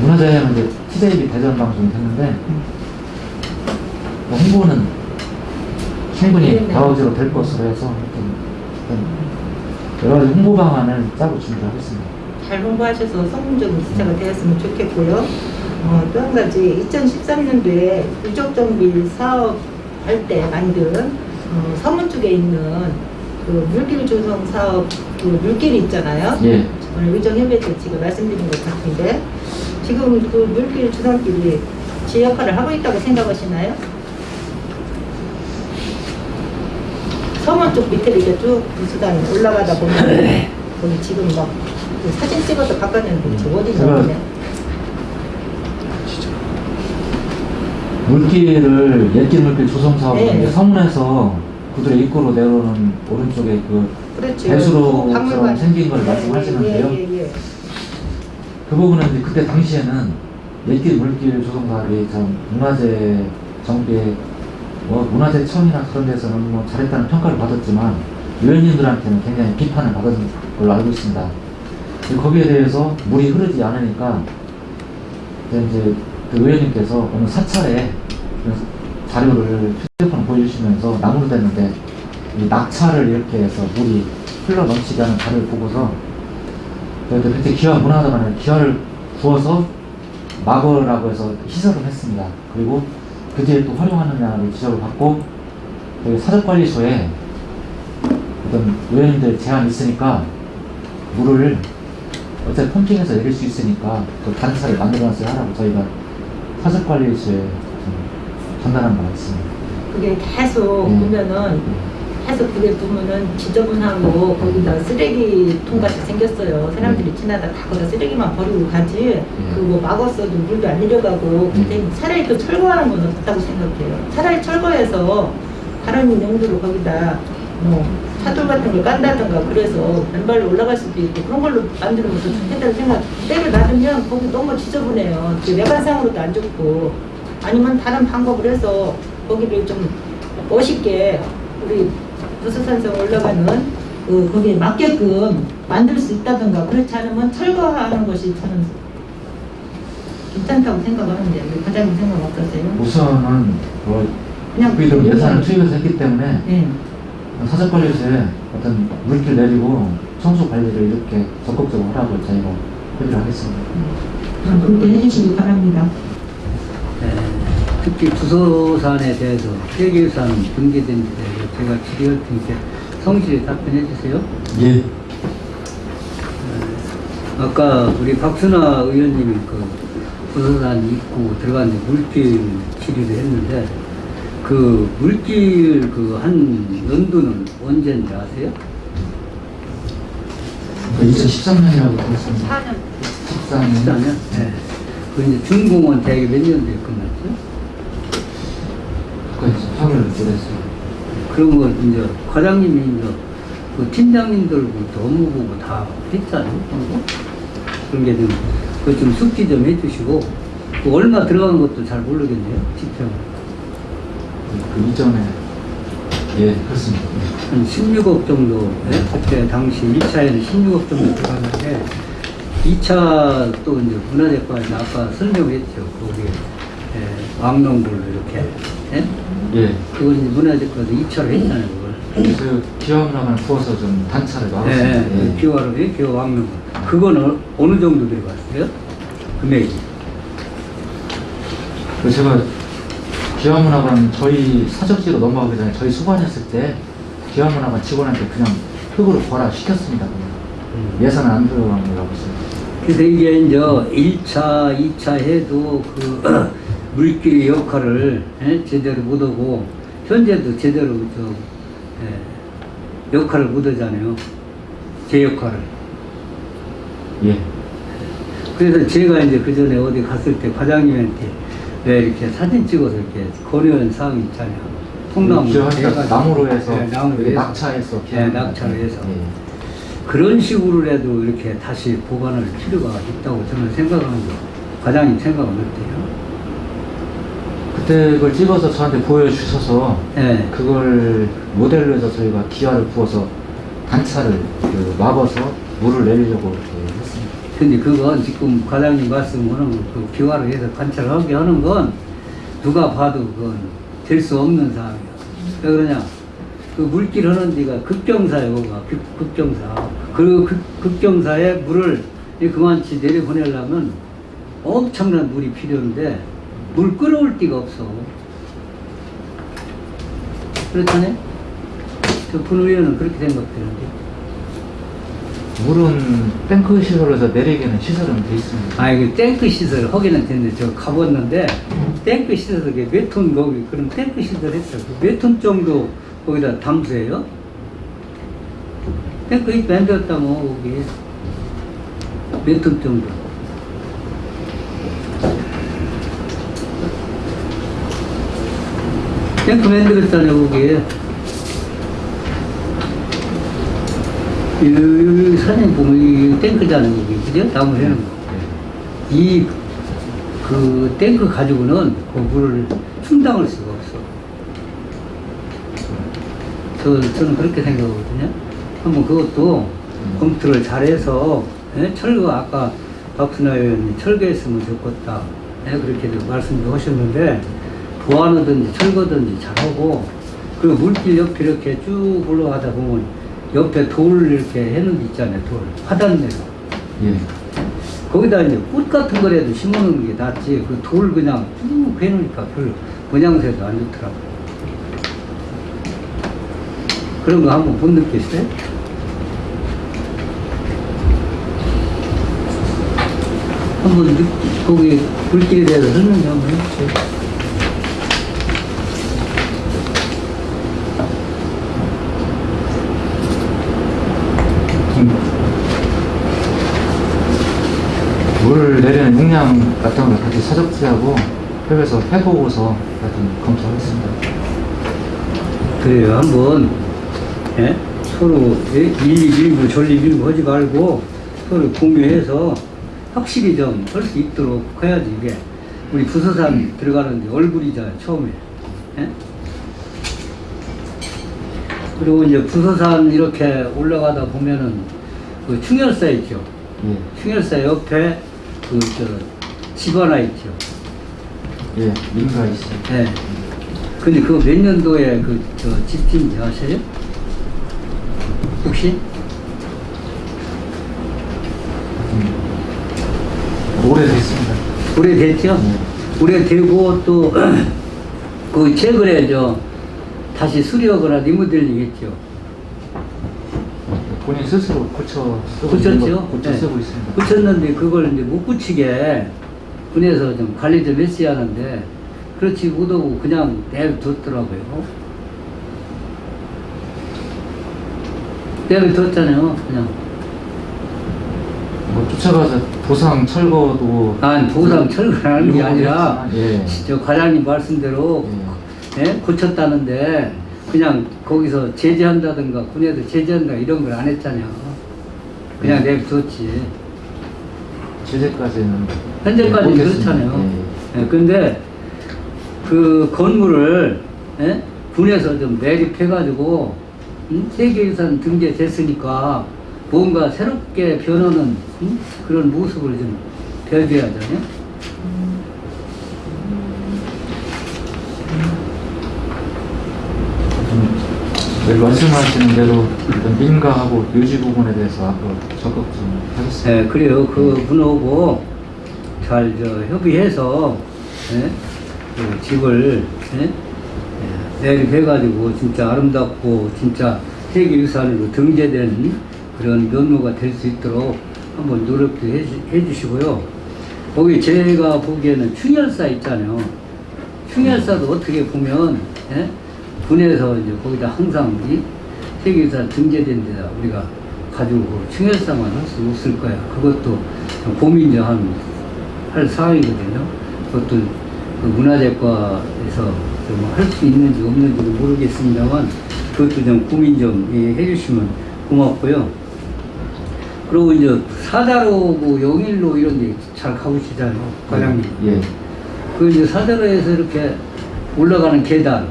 문화재는 이제 TJB 대전 방송이 됐는데 뭐 홍보는 충분히 다우지로 네, 네. 될 것으로 해서 여러 가지 홍보 방안을 짜고 준비하고 습니다잘
홍보하셔서 성공적인 기사가 되었으면 좋겠고요. 어, 또 한 가지 2013년도에 유적정비 사업 할 때 만든 어, 서문 쪽에 있는 그 물길 조성 사업 그 물길이 있잖아요. 예. 오늘 의정협회 때 지금 말씀드린 것 같은데 지금 그 물길 조성길이 제 역할을 하고 있다고 생각하시나요? 서문 쪽 밑에 이렇게 쭉 분수단 이 올라가다 보면 아, 네. 거기 지금 막 그 사진 찍어서 바깥는도대 어디서
물길을 옛길 물길 조성 사업을 네. 서문에서 구들의 입구로 내려오는 오른쪽에 그 그렇죠. 배수로처럼 그 생긴 걸 네, 말씀하시는데요. 예, 예, 예. 그 부분은 그때 당시에는 옛길 물길 조성 사업이 참 문화재 정비에 뭐 문화재 처음이나 그런 데서는 뭐 잘했다는 평가를 받았지만 유엔인들한테는 굉장히 비판을 받은 걸로 알고 있습니다. 거기에 대해서 물이 흐르지 않으니까 이제 그 의원님께서 오늘 사찰에 자료를 휴대폰 보여주시면서 나무로 됐는데 낙차를 이렇게 해서 물이 흘러 넘치게 하는 자료를 보고서 그때 기와 문화재관에 기화를구워서 막으라고 해서 희석을 했습니다. 그리고 그제또 활용하느냐를 지적을 받고 그 사적관리소에 어떤 의원님들 제한이 있으니까 물을 어차피 펌핑해서 내릴 수 있으니까 또 다른 사를 만들어서 하라고 저희가 사적관리소에 전달한 바가 있습니다.
그게 계속 네. 보면은 네. 해서 그게 보면은 지저분하고 거기다 쓰레기통 같이 생겼어요. 사람들이 음. 지나다 가거다 쓰레기만 버리고 가지 그거 뭐 음. 막았어도 물도 안 내려가고 음. 근데 차라리 또 철거하는 건 어떻다고 생각해요. 차라리 철거해서 다른 용도로 거기다 뭐 차돌 같은 걸 깐다든가 그래서 맨발로 올라갈 수도 있고 그런 걸로 만들면 더 좋겠다는 생각 때를 놔두면 거기 너무 지저분해요. 그 외관상으로도 안 좋고 아니면 다른 방법을 해서 거기를 좀 멋있게 우리 부수선성 올라가는 그 거기에 맞게끔 만들 수 있다든가 그렇지 않으면 철거하는 것이 저는 괜찮다고 생각하는데 과장님 생각 어떠세요?
우선은 뭐 그냥 우리도 예산을 투입해서 했기 때문에 네. 사적관리소에 어떤 물길 내리고 청소 관리를 이렇게 적극적으로 하라고 저희가 뭐
협의를 하겠습니다. 음.
그렇게 해주시기 바랍니다.
네. 특히 주소산에 대해서 폐기유산 등기된 데 대해서 제가 질의할 테니까 성실히 답변해 주세요. 예. 어, 아까 우리 박순아 의원님이 그 부서산 입구 들어갔는데 물길 치료를 했는데 그 물길 그한 연도는 언제인지 아세요? 2013년이라고 그 들었습니다.
4년
14년? 14년? 네. 그 이제 준공원 대학이 몇 년 됐거든요. 그래서 화를 보냈어요. 그러면 이제 과장님이 이제 그 팀장님들부터 업무 보고 다 했잖아요. 그런 게 좀그좀 숙지 좀 해주시고 그 얼마 들어간 것도 잘 모르겠네요. 지평. 그 이전에 예 그렇습니다. 한 16억 정도 예? 그때 당시 1차에는 16억 정도 들어갔는데 2차 또 이제 문화재까지 아까 설명했죠. 거기에 예, 왕농불로 이렇게 예? 예. 그걸 이제 문화재과도 입찰을 했잖아요. 그걸. 그 기왕락을 부어서 좀 단차를 막았습니 예, 예. 기왕락, 예, 기왕락. 그거는 어, 어느 정도 들어갔어요?
금액이? 그 제가 기화문화관 저희 사적지로 넘어가기 전에 저희 수반했을 때 기화문화관 직원한테 그냥 흙으로 보라 시켰습니다. 음. 예산은 안 들어간 거라고 했어요.
그래서 이게 이제 1차, 2차 해도 그 물길의 역할을 예, 제대로 못하고 현재도 제대로 저, 예, 역할을 못하잖아요. 제 역할을. 예. 그래서 제가 이제 그 전에 어디 갔을 때 과장님한테 왜 이렇게 사진 찍어서 이렇게 권유한 사항 있잖아요. 통나무 그 나무로 해서 네, 나무로 해서 낙차해서 네, 낙차로 예. 해서 네. 그런 식으로라도 이렇게 다시 보관할 필요가 있다고 저는 생각하는 거 과장님 생각은 어때요?
가택을 찍어서 저한테 보여주셔서 네. 그걸 모델로 해서 저희가
기아를 부어서 단차를 그 막아서 물을 내리려고 이렇게 했습니다. 근데 그건 지금 과장님 말씀으는그 기와를 해서 관찰하게 하는 건 누가 봐도 그건 될 수 없는 사항이야. 왜 그러냐? 그 물길 하는 데가 급경사요그 극, 경사 그 극경사에 물을 그만치 내려보내려면 엄청난 물이 필요한데 물 끓어올 데가 없어 그렇다네저분위기는 그렇게 된 것들인데
물은
탱크 시설에서 내리기는 시설은 돼 있습니다. 아, 이거 탱크 시설 하기는 됐는데, 저 가봤는데, 탱크 시설, 에 몇톤 거기, 그럼 탱크 시설 했어요. 몇 톤 정도 거기다 담수해요? 탱크 밴드였다 뭐, 거기. 몇 톤 정도. 그냥 그면 되겠다냐 거기에 이 선생님 보면 이 탱크자는 거기 그죠? 다음 해는 이그 탱크 가지고는 그물를 충당할 수가 없어 저, 저는 그렇게 생각하거든요 한번 그것도 검토를 잘해서 예? 철거 아까 박순아 의원님 철거했으면 좋겠다 예? 그렇게 말씀도 하셨는데 보완하든지 철거든지 잘하고 그리고 물길 옆에 이렇게 쭉 올라가다 보면 옆에 돌 이렇게 해놓은 게 있잖아요 돌 화단내로 예. 거기다 이제 꽃 같은 거라도 심어놓은게 낫지 그 돌 그냥 쭉 해놓으니까 별로 모양새도 안좋더라고 그런 거 한번 본느도 있어요? 한번 거기 물길에 대해서 설명 한번 해주세요
물을 내리는 용량 같은 걸 같이 사적지하고 협에서 해보고서 하여튼 검토하겠습니다.
그래요. 한번 예? 서로 예? 일 일부 뭐 전립 일부 뭐 하지 말고 서로 공유해서 확실히 좀 할 수 있도록 해야지 이게 우리 부서사 음. 들어가는데 얼굴이자 처음에 예? 그리고 이제 부서산 이렇게 올라가다 보면은 그 충혈사 있죠. 예. 충혈사 옆에 그저 집하나 있죠.
예, 민가 있어요.
예. 근데 그 몇 년도에 그 저 집진지 아세요? 혹시? 음. 오래됐습니다. 오래됐죠? 네. 오래되고 또 그 <clears throat> 최근에 저 다시 수리하거나 리모델링 했죠. 본인 스스로 고쳐 쓰고 고쳤죠? 고쳐 네. 쓰고 있습니다. 고쳤는데 그걸 이제 못 고치게 군에서 좀 관리 좀 했어야 하는데 그렇지 못하고 그냥 내버뒀더라고요. 내버뒀잖아요, 그냥. 뭐 쫓아가서 보상 철거도 아니 보상 그 철거라는 게 아니라 예. 저 과장님 말씀대로 예. 예? 고쳤다는데 그냥 거기서 제재한다든가 군에서 제재한다 이런 걸 안 했잖아요. 그냥 네. 음. 냅뒀지. 제재까지는 현재까지 네, 그렇잖아요. 네. 네, 그 건물을 예? 군에서 좀 매립해가지고 음? 세계유산 등재됐으니까 뭔가 새롭게 변하는 음? 그런 모습을 좀벼줘 하잖아요.
말씀하시는 대로 민가하고 유지 부분에 대해서 적극적으로 해주세요.
네, 그래요. 그 분하고 잘 협의해서 네? 그 집을 내 네, 매립해가지고 예, 진짜 아름답고 진짜 세계유산으로 등재된 그런 면모가 될 수 있도록 한번 노력도 해주, 시고요 거기 제가 보기에는 충혈사 있잖아요. 충혈사도 어떻게 보면 예? 군에서 이제 거기다 항상 이 세계유산 등재된 데다 우리가 가지고 그 충혈상만 할 수 없을 거야. 그것도 고민 좀할 사항이거든요. 그것도 그 문화재과에서 할 수 있는지 없는지도 모르겠습니다만 그것도 좀 고민 좀 해주시면 고맙고요. 그리고 이제 사다로고 영일로 이런 데 잘 가보시잖아요. 과장님. 예. 그 이제 사다로에서 이렇게 올라가는 계단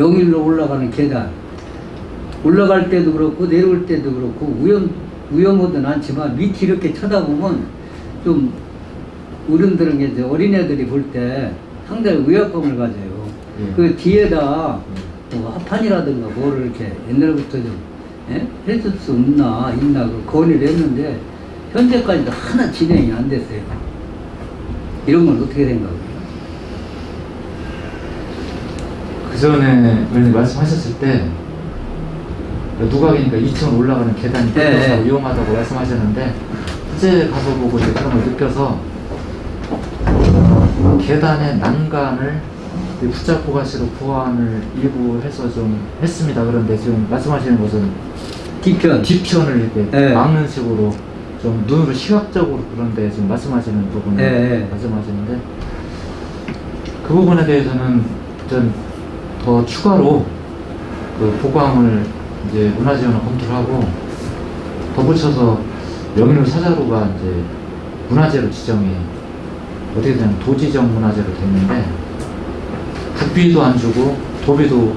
영일로 올라가는 계단 올라갈 때도 그렇고 내려올 때도 그렇고 우연, 우연하든 않지만 밑이 이렇게 쳐다보면 좀 어른들은 이제 어린애들이 볼 때 상당히 의약감을 가져요. 예. 그 뒤에다 예. 뭐 합판이라든가 뭐를 이렇게 옛날부터 좀 예? 했을 수 없나 있나 그 건의를 했는데 현재까지도 하나 진행이 안 됐어요. 이런 건 어떻게 생각해요?
전에 그러니까 말씀하셨을 때 누각이니까 2층 올라가는 계단이 네. 네. 위험하다고 말씀하셨는데 실제 가서 보고 이제 그런 걸 느껴서 계단의 난간을 붙잡고 가시로 보안을 일부 해서 좀 했습니다. 그런데 지금 말씀하시는 것은 뒷편 뒤편을 이렇게 네. 막는 식으로 좀 눈으로 시각적으로 그런데 지금 말씀하시는 부분을 네, 네. 말씀하시는데 그 부분에 대해서는 전더 추가로 그보광을 이제 문화재원을 검토를 하고 덧붙여서 명륜 사자로가 이제 문화재로 지정이 어떻게 되냐면 도지정 문화재로 됐는데 국비도 안 주고 도비도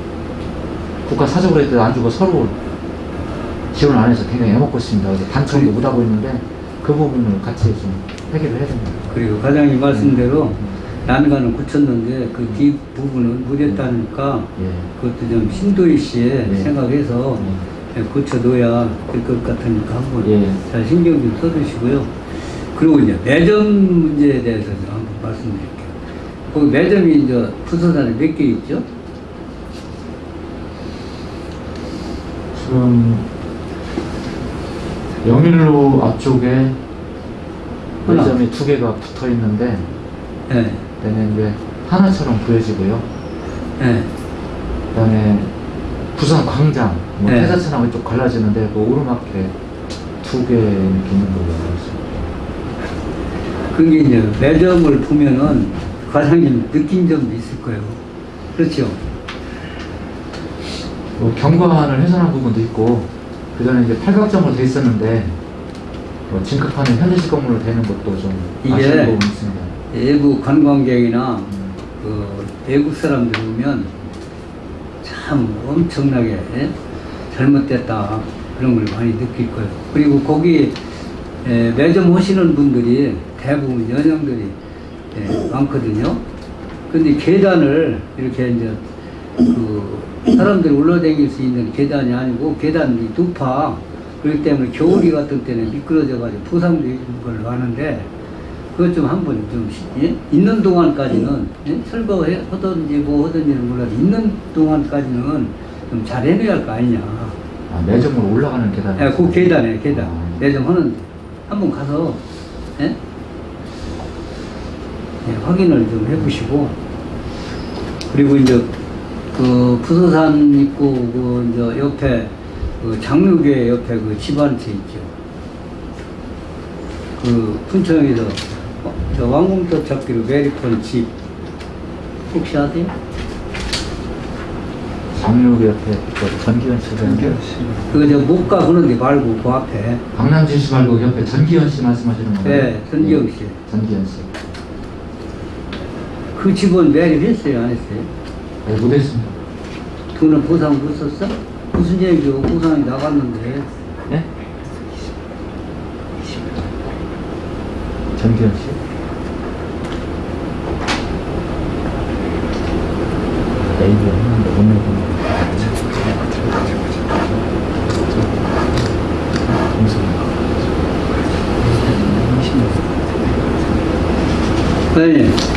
국가 사적으로 해도 안 주고 서로 지원 을안 해서 굉장히 애먹고 있습니다. 단청도못 하고 있는데 그 부분을 같이 좀
해결을 해야 됩니다. 그리고 과장님 말씀대로 네. 난간을 고쳤는데 그 음. 뒷부분은 무뎠다니까 음. 예. 그것도 좀 신도희 씨의 네. 생각해서 네. 예, 고쳐둬야 될 것 같으니까 한번 예. 잘 신경 좀 써주시고요. 그리고 이제 매점 문제에 대해서 한번 말씀드릴게요. 그 매점이 이제 부서산에 몇 개 있죠?
지금 영일로 앞쪽에 매점이 두 개가 붙어 있는데 네. 되는 이제 하나처럼 보여지고요. 네. 그다음에 부산 광장, 뭐 네. 회사처럼 이쪽
갈라지는데 그 오르막길 두개 있는 걸로 알고 있습니다. 그게 이제 매점을 보면은 과장님 느낀 점도 있을 거예요. 그렇죠?
뭐 경관을 훼손한 부분도 있고 그 전에 이제 팔각정으로 돼 있었는데 뭐 진급하는 현대식 건물로 되는 것도 좀 아쉬운 부분이 있습니다.
외부 관광객이나 그 외국 사람들 보면 참 엄청나게 잘못됐다 그런 걸 많이 느낄 거예요. 그리고 거기 매점 오시는 분들이 대부분 연령들이 많거든요. 근데 계단을 이렇게 이제 그 사람들이 올라다닐 수 있는 계단이 아니고 계단이 두파 그렇기 때문에 겨울이 같은 때는 미끄러져 가지고 포상도 는 걸로 하는데 그것 좀 한번 좀 예? 있는 동안까지는 예? 예? 설거해 하든지 뭐 하든지 는 몰라 도 있는 동안까지는 좀 잘 해내야 할 거 아니냐. 아, 매점으로 올라가는 계단. 예, 그 계단에 계단. 아. 예. 매점 하는 한 번 가서 예? 예? 확인을 좀 해보시고 그리고 이제 그 부서산 있고 그 이제 옆에 그장로교 옆에 그 집안채 있죠. 그 푼천에서 저 왕궁도 찾기로 메리콘 집 혹시 아세요?
정민욱이 옆에 그 전기현 씨 전기현 씨
그거 저 목가 그런데 말고 그 앞에 박남진 씨 말고 옆에 전기현 씨 말씀하시는 거예요? 네 전기현 씨 네, 전기현 씨그 집은 매립했어요 안 했어요?
네, 못했습니다
돈은 보상 못 썼어? 무슨 얘기요 보상이 나갔는데
네? 전기현 씨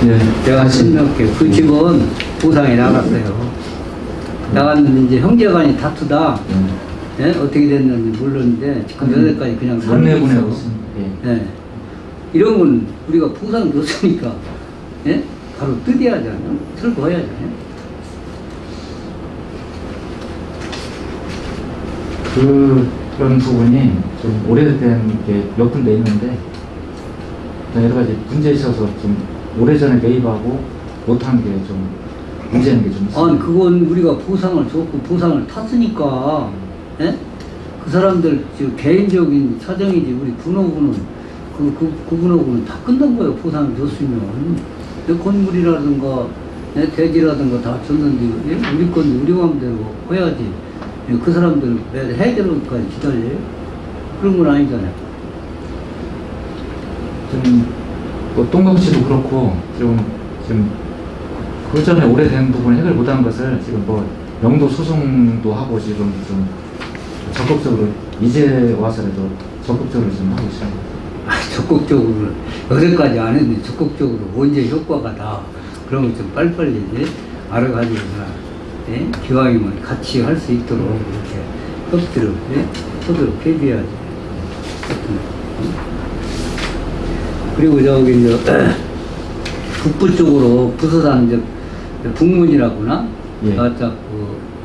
네. 제가 십몇 개. 그 음. 집은 부상에 나갔어요. 음. 나갔는데 이제 형제간이 다투다. 음. 예? 어떻게 됐는지 모르는데 지금 여태까지 그냥 살고 있어. 예. 예. 이런 건 우리가 보상 줬으니까 예? 바로 뜯어야 하지 아요 들고 해야지
그, 그런 부분이 좀 오래된 게몇 군데 있는데 여러 가지 문제 있어서 좀 오래전에 매입하고 못한 게
좀문제인 게좀 아니 그건 우리가 보상을 줬고 보상을 탔으니까 음. 예? 그 사람들 개인적인 사정이지 우리 군호군은 그, 그, 그 군호군은 다 끝난 거예요 보상을 줬으면 건물이라든가 예? 돼지라든가 다 줬는데 예? 우리 건 우리 마음대로 해야지 예, 그 사람들 해결까지 기다려요? 그런 건 아니잖아요
좀뭐 똥강치도 그렇고 지금 지금 그 전에 오래된 부분 해결 못한 것을 지금 뭐 명도 소송도 하고 지금 좀 적극적으로 이제 와서라도 적극적으로 좀 하고 있어요.
아, 적극적으로 여태까지 안 했는데 적극적으로 언제 효과가 나 그러면 좀 빨리빨리 이제 알아가지고 예? 기왕이면 같이 할 수 있도록 음. 이렇게 협조를 예? 협조를 해줘야지. 그리고 저기 이제 <clears throat> 북부 쪽으로 부서산 이제 북문이라구나 예. 그 <clears throat> 예.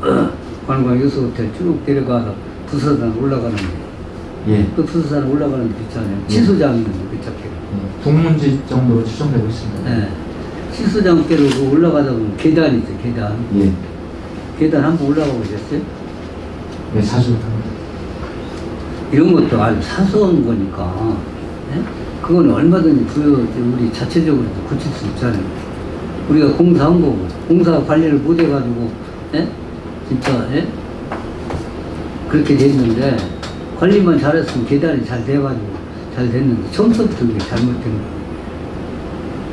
그 관광 유수호텔 쭉 데려가서 부서산 올라가는 거 예. 그부서산 올라가는 게 있잖아요. 치수장 있는 그 자켓. 예. 북문지 정도로 추정되고 있습니다. 예. 치수장께로 그 올라가다 보면 계단이 있어요. 계단. 예. 계단 한번 올라가 보셨어요? 예, 사수. 이런 것도 아주 사소한 거니까. 예? 그건 얼마든지 부여, 그 우리 자체적으로 고칠 수 있잖아요. 우리가 공사한 거고, 공사 관리를 못 해가지고, 예? 진짜, 예? 그렇게 됐는데, 관리만 잘했으면 계단이 잘 돼가지고, 잘 됐는데, 처음부터 그게 잘못된 거예요.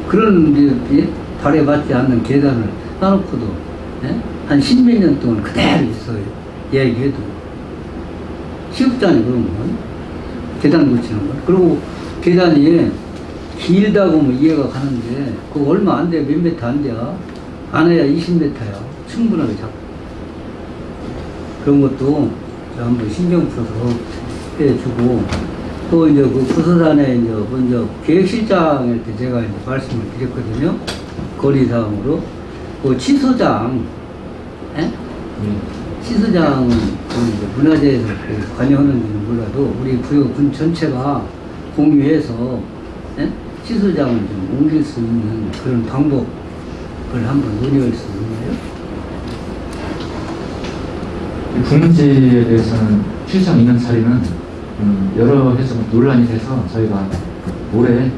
그런, 예? 발에 맞지 않는 계단을 따놓고도, 예? 한 십 몇 년 동안 그대로 있어요. 얘기해도. 시급잖아 그런 건. 계단 고치는 건. 그리고 계단이 길다고 뭐 이해가 가는데 그 얼마 안 돼. 몇 메타 안 돼요. 안 해야 20m야. 충분하게 잡고. 그런 것도 한번 신경 써서 해주고 또 이제 그 부서산에 이제 먼저 계획실장 할때 제가 이제 말씀을 드렸거든요. 거리상으로그 취소장, 예? 음. 취소장은 문화재에서 관여하는지는 몰라도 우리 부여군 전체가 공유해서 예? 시설장을좀 옮길 수 있는 그런 방법을 한번 논의할 수 있나요?
분지에 대해서는 시장 인원 처리는 여러 해서 논란이 돼서 저희가 올해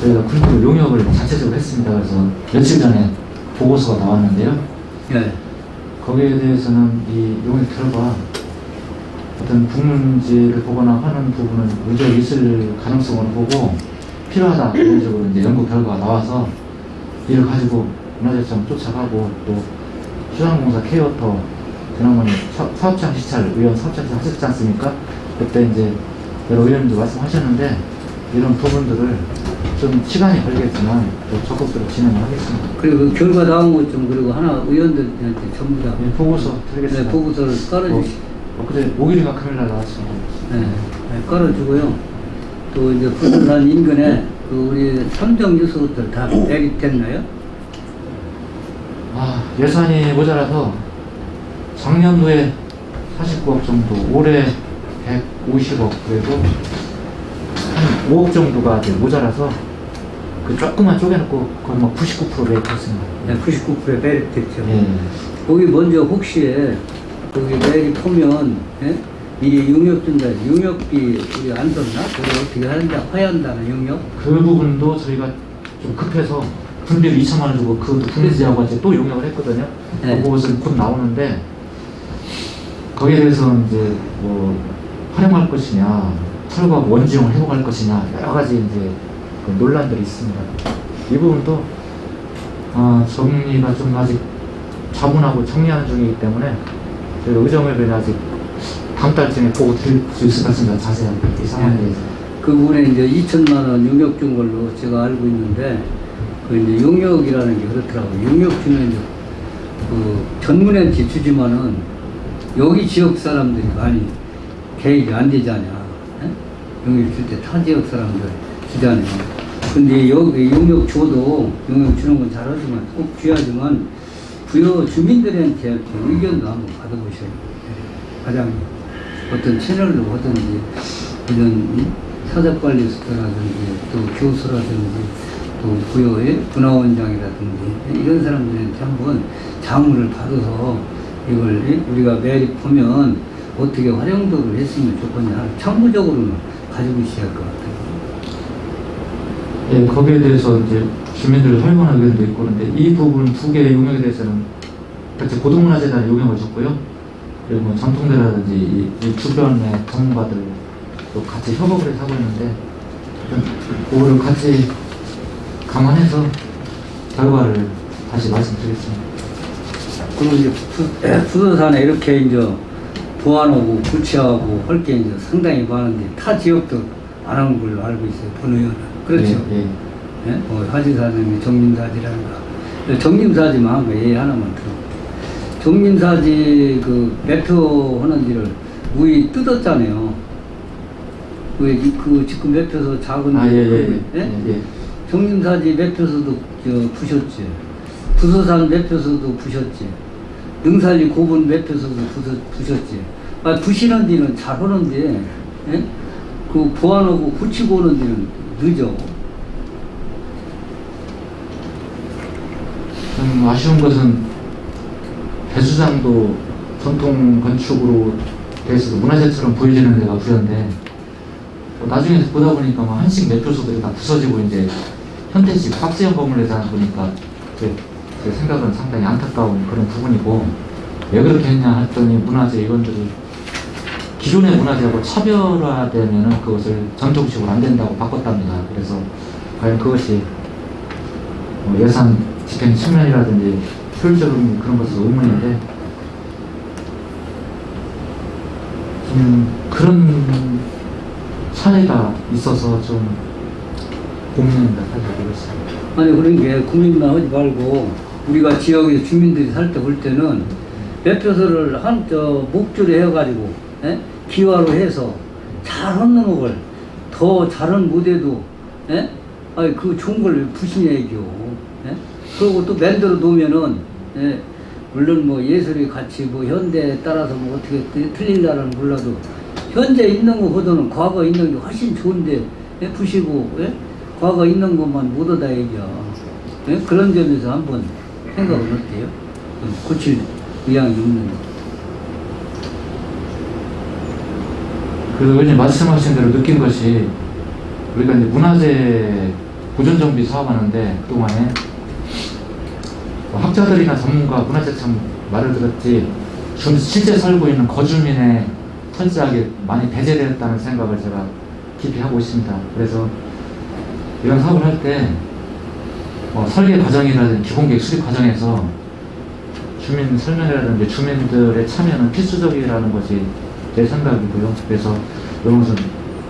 저희가 군부 용역을 자체적으로 했습니다. 그래서 며칠 전에 보고서가 나왔는데요. 네. 거기에 대해서는 이 용역 결과 어떤 국문제를 보거나 하는 부분은 의가 있을 가능성을 보고 필요하다 이런 식으로 이제 연구 결과가 나와서 이를 가지고 문화재청 쫓아가고 또 수상공사 케어터 지난번에 사업장 시찰 의원 사업장 에서 하셨지 않습니까? 그때 이제 여러 의원님들 말씀하셨는데 이런 부분들을 좀 시간이 걸리겠지만 또 적극적으로 진행을 하겠습니다.
그리고 그 결과 나온 것 좀 그리고 하나 의원들한테 전부 다 네, 보고서 드리겠습니다. 네, 보고서를 깔아주시고 어. 엊그제 목요일인가 금요일날 나왔어요. 네. 걸어주고요. 네, 또 이제 부산 그 인근에 그 우리 선정 유수들 다 대립됐나요? 아, 예산이 모자라서 작년도에 49억 정도,
올해 150억, 그래도한 5억 정도가 이제 모자라서
그 조금만 쪼개놓고 거의 막99% 매입했습니다. 네, 9 9 매입됐죠. 예. 거기 먼저 혹시 여기 내일 보면 예? 이 용역준다, 용역비 우리 안 썼나? 그걸 어떻게 하는지 화해한다는 용역? 그 부분도 저희가 좀 급해서 분비를 2천만 원 주고 그 분리지하고 이제 또 용역을
했거든요. 네. 그것은 곧 나오는데 거기에 대해서 는 이제 뭐 활용할 것이냐, 철거 원지용을 해고할 것이냐 여러 가지 이제 그 논란들이 있습니다. 이 부분도 어, 정리가 좀 아직 자문하고 정리하는 중이기 때문에 의정을 변 아직 다음 달쯤에 보고 드릴 수 있을 것 같습니다. 자세한 이 상황에 네.
대그부분에 이제 2천만 원 용역 준 걸로 제가 알고 있는데 그 이제 용역이라는 게 그렇더라고요. 용역 주면 이제 그전문에티 주지만은 여기 지역 사람들이 많이 계획이 안 되잖아. 예? 용역 줄때타 지역 사람들 주잖아요. 근데 여기 용역 줘도 용역 주는 건 잘하지만 꼭 줘야지만 부여 주민들한테 그 의견도 한번 받아보셔야 예. 가장 어떤 채널로 하든지 이런 사적관리스라든지 또 교수라든지 또 부여의 문화원장이라든지 예, 이런 사람들한테 한번 자문을 받아서 이걸 예, 우리가 매립하면 어떻게 활용도를 했으면 좋겠냐 청구적으로는 가지고 있어야 할것 같아요.
예, 거기에 대해서 이제 주민들 설만한 의견도 있고 그런데 이 부분 두 개의 용역에 대해서는 같이 고등문화재단이 용역을 줬고요. 그리고 뭐 전통대라든지 이, 이 주변의 전문가들도 같이 협업을 해서 하고 있는데 그거를 같이 감안해서 결과를 다시 말씀드리겠습니다.
그리고 이제 부도산에 <clears throat> 이렇게 이제 보완하고 구체하고 할 게 이제 상당히 많은데 타 지역도 안 한 걸로 알고 있어요. 본 의원은. 그렇죠. 예, 예. 예? 뭐화진사님 정림사지라는가. 정림사지만 그 예의 예, 하나만 들어. 정림사지 그 매표하는 일을 우리 뜯었잖아요. 그 지금 매표소 작은 아, 예, 예, 예, 정림사지 예? 매표소도 부셨지. 부서산 매표소도 부셨지. 능산리 고분 매표소도 부셨지 아, 부시는 데는 잘 하는데, 그 보완하고 고치고 오는 데는 그죠?
음, 아쉬운 것은 배수장도 전통 건축으로 돼서 문화재처럼 보이지는 데가 부였는데 뭐 나중에 보다 보니까 막 한식 매표소들이 다 부서지고 이제 현대식 박재현 건물에서 보니까 제, 제 생각은 상당히 안타까운 그런 부분이고 왜 그렇게 했냐 했더니 문화재 이건들을 기존의 문화재하고 차별화되면 그것을 전통식으로 안 된다고 바꿨답니다. 그래서 과연 그것이 뭐 예산 집행 측면이라든지 효율적인 그런 것은 의문인데 좀 그런 사례가 있어서 좀 고민입니다. 사실 그렇습니다.
아니 그런 게 고민만 하지 말고 우리가 지역에 주민들이 살 때 볼 때는 매표소를 한저 목줄에 해가지고 에? 예? 기화로 해서 잘 하는 곡을 더 잘은 무대도 에? 예? 아니 그 좋은 걸 부시냐 이겨 예? 그리고 또 만들어 놓으면은 에? 물론 뭐 예술이 같이 뭐 현대에 따라서 뭐 어떻게 틀린다는 몰라도 현재 있는 거보다는 과거 있는 게 훨씬 좋은데 에? 부시고 에? 과거 있는 것만 못 얻어 얘기야 그런 점에서 한번 생각은 어때요? 음, 고칠 의향이 없는 거
그래서 왜냐 말씀하신 대로 느낀 것이 우리가 이제 문화재 보존정비 사업하는데 그동안에 학자들이나 전문가, 문화재 참 말을 들었지 좀 실제 살고 있는 거주민의 철저하게 많이 배제되었다는 생각을 제가 깊이 하고 있습니다. 그래서 이런 사업을 할때 어, 뭐 설계 과정이라든지 기본계획 수립 과정에서 주민 설명이라든지 주민들의 참여는 필수적이라는 것이 제 생각이고요. 그래서 이 것은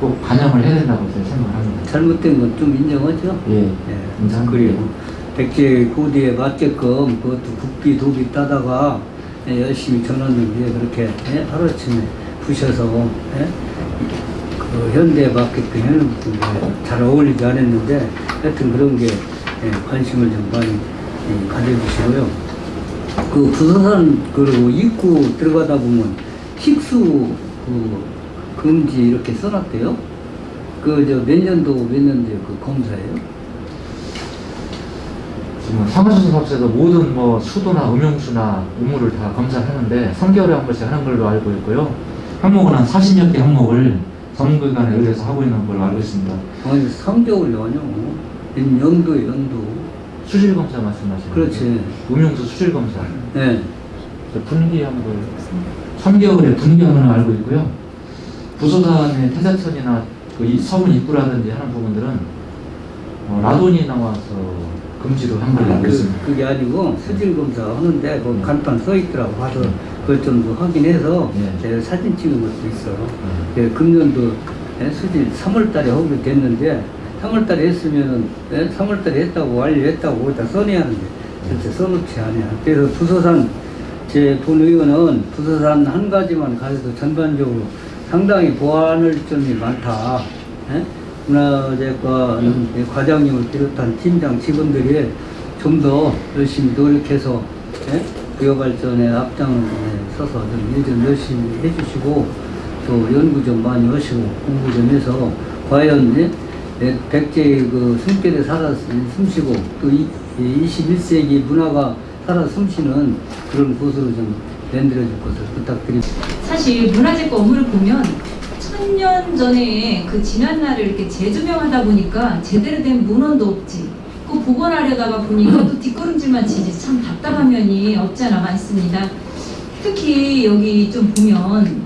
꼭 반영을 해야 된다고 제가 생각을 합니다.
잘못된 건 좀 인정하죠? 예. 예. 그리고 백제 고대에 맞게끔 그것도 국비 도비 따다가 예, 열심히 전원을 그렇게 예, 하루아침에 부셔서 예? 그 현대에 맞게끔 해놓고 잘 어울리지 않았는데 하여튼 그런 게 예, 관심을 좀 많이 예, 가져주시고요. 그 부서산 그리고 입구 들어가다 보면 식수 그 금지 이렇게 써놨대요. 그저몇 년도 몇년도그 검사예요?
지금 사무실사업소에서
모든 뭐 수도나
음용수나 우물을 다검사 하는데 3개월에 한 번씩 하는 걸로 알고 있고요. 항목은 한 40여 개 항목을 전문기관에 의해서 하고 있는 걸로 알고 있습니다.
아니 3개월이요? 연도 연도. 수질검사 말씀하시는 거죠? 그렇지. 음용수 수질검사.
네. 분기 한번 보겠습니다 3개월에 분명을 알고 있고요. 부소산의 태자천이나 그 서문 입구라든지 하는 부분들은
어, 라돈이 나와서 금지로 한걸 아, 알고 그, 있습니다. 그게 아니고 수질 검사 하는데 그 네. 간판 써 있더라고 봐서 네. 그걸좀 확인해서 네. 사진 찍은 것도 있어. 네. 예, 금년도 예, 수질 3월달에 하기로 됐는데 3월달에 했으면은 3월달에 예, 했다고 완료했다고 거기다 써내야 하는데 진짜 네. 써놓지 않아요 그래서 부소산 제본 의원은 부서산 한 가지만 가져도 전반적으로 상당히 보완할 점이 많다. 문화재과 예? 는 과장님을 비롯한 팀장 직원들이 좀 더 열심히 노력해서 예? 기 발전에 앞장을 예, 서서 일좀 열심히 해주시고 또 연구 좀 많이 하시고 공부 좀 해서 과연 예? 백제의 그 숨길에 살아 숨쉬고 또 이, 21세기 문화가 따라 솜씨는 그런 곳으로 좀 만들어줄 것을 부탁드립니다.
사실 문화재과 업무를 보면 천년 전에 그 지난 날을 이렇게 재조명하다 보니까 제대로 된 문헌도 없지 그 복원하려다가 보니까 또 뒷걸음질만 치지 참 답답한 면이 없지 않아 많습니다. 특히 여기 좀 보면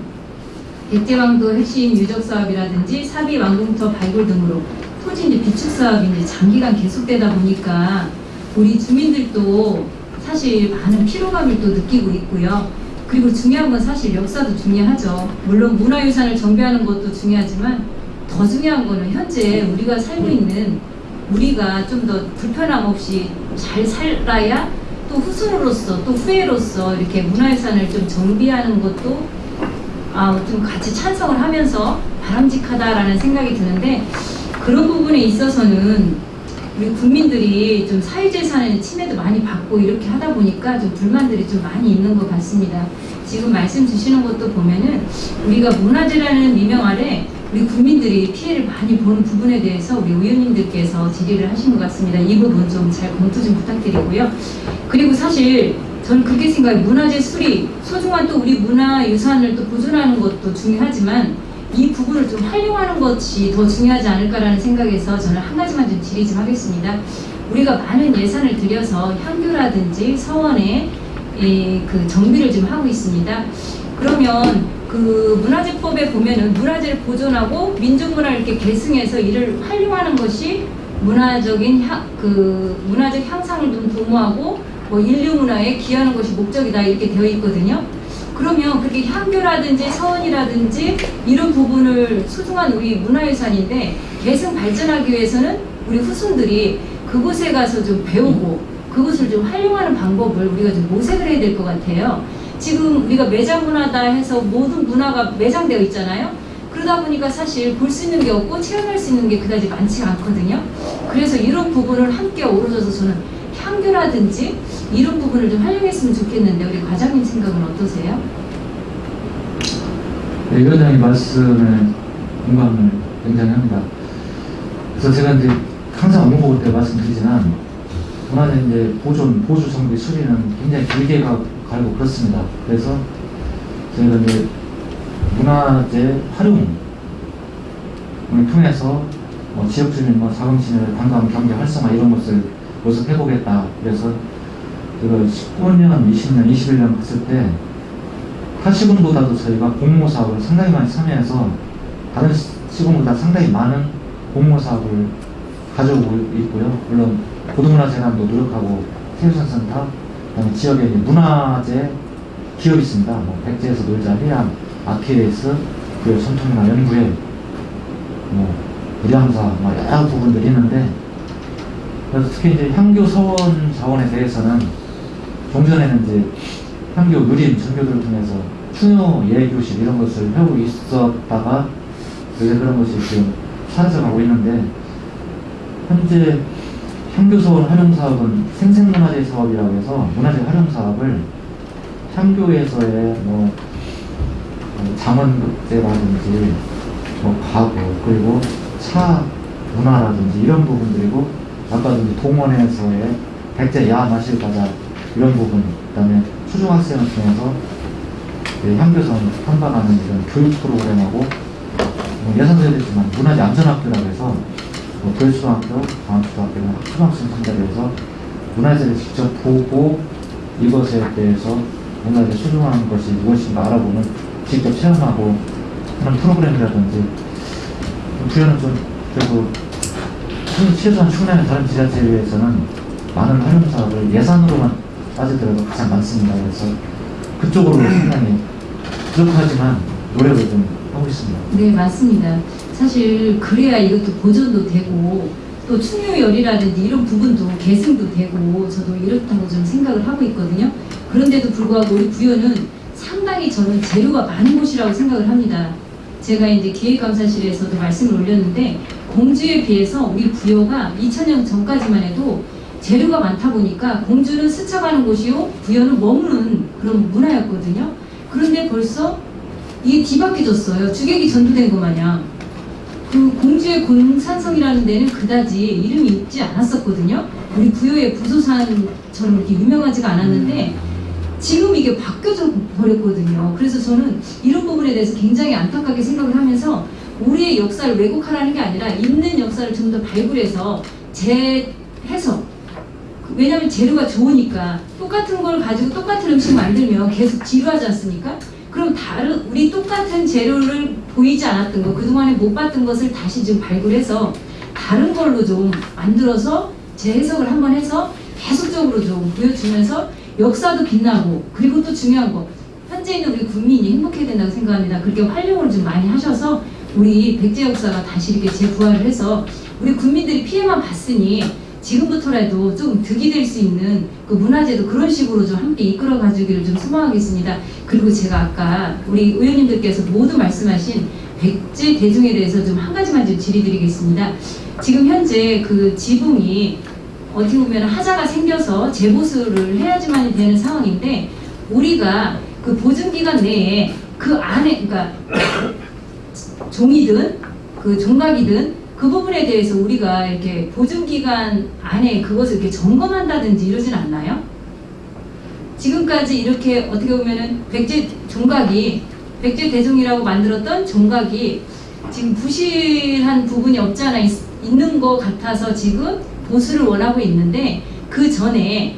백제왕도 핵심 유적 사업이라든지 사비 왕궁터 발굴 등으로 토지 이제 비축 사업이 이제 장기간 계속되다 보니까 우리 주민들도 사실 많은 피로감을 또 느끼고 있고요. 그리고 중요한 건 사실 역사도 중요하죠. 물론 문화유산을 정비하는 것도 중요하지만 더 중요한 거는 현재 우리가 살고 있는 우리가 좀 더 불편함 없이 잘 살아야 또 후손으로서 또 후예로서 이렇게 문화유산을 좀 정비하는 것도 아, 좀 같이 찬성을 하면서 바람직하다라는 생각이 드는데 그런 부분에 있어서는 우리 국민들이 좀 사유재산의 침해도 많이 받고 이렇게 하다 보니까 좀 불만들이 좀 많이 있는 것 같습니다. 지금 말씀 주시는 것도 보면은 우리가 문화재라는 미명 아래 우리 국민들이 피해를 많이 보는 부분에 대해서 우리 의원님들께서 질의를 하신 것 같습니다. 이 부분 좀 잘 검토 좀 부탁드리고요. 그리고 사실 저는 그렇게 생각해요. 문화재 수리, 소중한 또 우리 문화유산을 또 보존하는 것도 중요하지만 이 부분을 좀 활용하는 것이 더 중요하지 않을까라는 생각에서 저는 한 가지만 좀 질의 좀 하겠습니다. 우리가 많은 예산을 들여서 향교라든지 서원에 예, 그 정비를 좀 하고 있습니다. 그러면 그 문화재법에 보면은 문화재를 보존하고 민족문화를 이렇게 계승해서 이를 활용하는 것이 문화적인 향, 그 문화적 향상을 좀 도모하고 뭐 인류 문화에 기여하는 것이 목적이다 이렇게 되어 있거든요. 그러면 그게 향교라든지 서원이라든지 이런 부분을 소중한 우리 문화유산인데 계속 발전하기 위해서는 우리 후손들이 그곳에 가서 좀 배우고 그것을 좀 활용하는 방법을 우리가 좀 모색을 해야 될 것 같아요. 지금 우리가 매장 문화다 해서 모든 문화가 매장되어 있잖아요. 그러다 보니까 사실 볼 수 있는 게 없고 체험할 수 있는 게 그다지 많지 않거든요. 그래서 이런 부분을 함께 오우러져서 저는 향교라든지 이런 부분을 좀 활용했으면 좋겠는데 우리 과장님 생각은 어떠세요?
네, 이 과장님 말씀에 공감을 굉장히 합니다. 그래서 제가 이제 항상 업무 보고 때 말씀드리지만 그만에 이제 보존, 보수 정비 수리는 굉장히 길게 가, 가고 그렇습니다. 그래서 저희가 이제 문화재 활용을 통해서 뭐 지역 주민과 사금 뭐 시민의 반 경제 활성화 이런 것을 모습해보겠다. 그래서 그 19년, 20년, 21년 갔을때8 0군보다도 저희가 공모 사업을 상당히 많이 참여해서 다른 시군보다 상당히 많은 공모 사업을 가져오고 있고요. 물론 고등문화재단도 노력하고 세우산센터, 그다음에 지역에 문화재 기업이 있습니다. 뭐 백제에서 놀자, 해양, 아키레스, 그리고 전통문화 연구회, 뭐 의량사, 뭐 여러 부분들이 있는데 그래서 특히 이제 향교 서원 자원에 대해서는 동전에는 이제 한교 누림 선교들을 통해서 추노 예교식 이런 것을 하고 있었다가 요새 그런 것이 지금 사라져가고 있는데 현재 향교서울 활용사업은 생생문화재 사업이라고 해서 문화재 활용사업을 향교에서의 뭐 장원극제라든지 뭐 가구 그리고 차 문화라든지 이런 부분들이고 아까 동원에서의 백제 야 마실 과자 이런 부분 그다음에 초중학생을 통해서 그 향교성 탐방하는 이런 교육 프로그램하고 뭐 예산제됐지만 문화재 안전학교라고 해서 교육초학교방학초학교는 뭐 초등학생 상대로 해서 문화재를 직접 보고 이것에 대해서 문화재 소중는 것이 무엇인가 알아보는 직접 체험하고 그런 프로그램이라든지 부여는 좀 그래도 최소한 충남의 다른 지자체에 비해서는 많은 활용 사업을 예산으로만 빠져들어가 가장 많습니다. 그래서 그쪽으로 상당히 부족하지만 노력을 좀 하고
있습니다. 네, 맞습니다. 사실 그래야 이것도 보존도 되고 또 충유열이라든지 이런 부분도 계승도 되고 저도 이렇다고 좀 생각을 하고 있거든요. 그런데도 불구하고 우리 부여는 상당히 저는 재료가 많은 곳이라고 생각을 합니다. 제가 이제 기획감사실에서도 말씀을 올렸는데 공주에 비해서 우리 부여가 2000년 전까지만 해도 재료가 많다 보니까 공주는 스쳐가는 곳이요 부여는 머무는 그런 문화였거든요. 그런데 벌써 이게 뒤바뀌어졌어요. 주객이 전도된 것 마냥. 그 공주의 공산성이라는 데는 그다지 이름이 있지 않았었거든요. 우리 부여의 부소산처럼 이렇게 유명하지가 않았는데 음. 지금 이게 바뀌어져 버렸거든요. 그래서 저는 이런 부분에 대해서 굉장히 안타깝게 생각을 하면서 우리의 역사를 왜곡하라는 게 아니라 있는 역사를 좀 더 발굴해서 재해석 왜냐하면 재료가 좋으니까 똑같은 걸 가지고 똑같은 음식 만들면 계속 지루하지 않습니까? 그럼 다른 우리 똑같은 재료를 보이지 않았던 거 그동안에 못 봤던 것을 다시 지금 발굴해서 다른 걸로 좀 만들어서 재해석을 한번 해서 계속적으로 좀 보여주면서 역사도 빛나고 그리고 또 중요한 거 현재 있는 우리 국민이 행복해야 된다고 생각합니다. 그렇게 활용을 좀 많이 하셔서 우리 백제 역사가 다시 이렇게 재부활을 해서 우리 국민들이 피해만 봤으니 지금부터라도 좀 득이 될 수 있는 그 문화제도 그런 식으로 좀 함께 이끌어 가주기를 좀 소망하겠습니다. 그리고 제가 아까 우리 의원님들께서 모두 말씀하신 백제 대중에 대해서 좀 한 가지만 좀 질의드리겠습니다. 지금 현재 그 지붕이 어떻게 보면 하자가 생겨서 재보수를 해야지만 이 되는 상황인데 우리가 그 보증기간 내에 그 안에 그러니까 <coughs> 종이든 그 종각이든 그 부분에 대해서 우리가 이렇게 보증기간 안에 그것을 이렇게 점검한다든지 이러진 않나요? 지금까지 이렇게 어떻게 보면은 백제 종각이 백제 대종이라고 만들었던 종각이 지금 부실한 부분이 없지 않아 있, 있는 것 같아서 지금 보수를 원하고 있는데 그 전에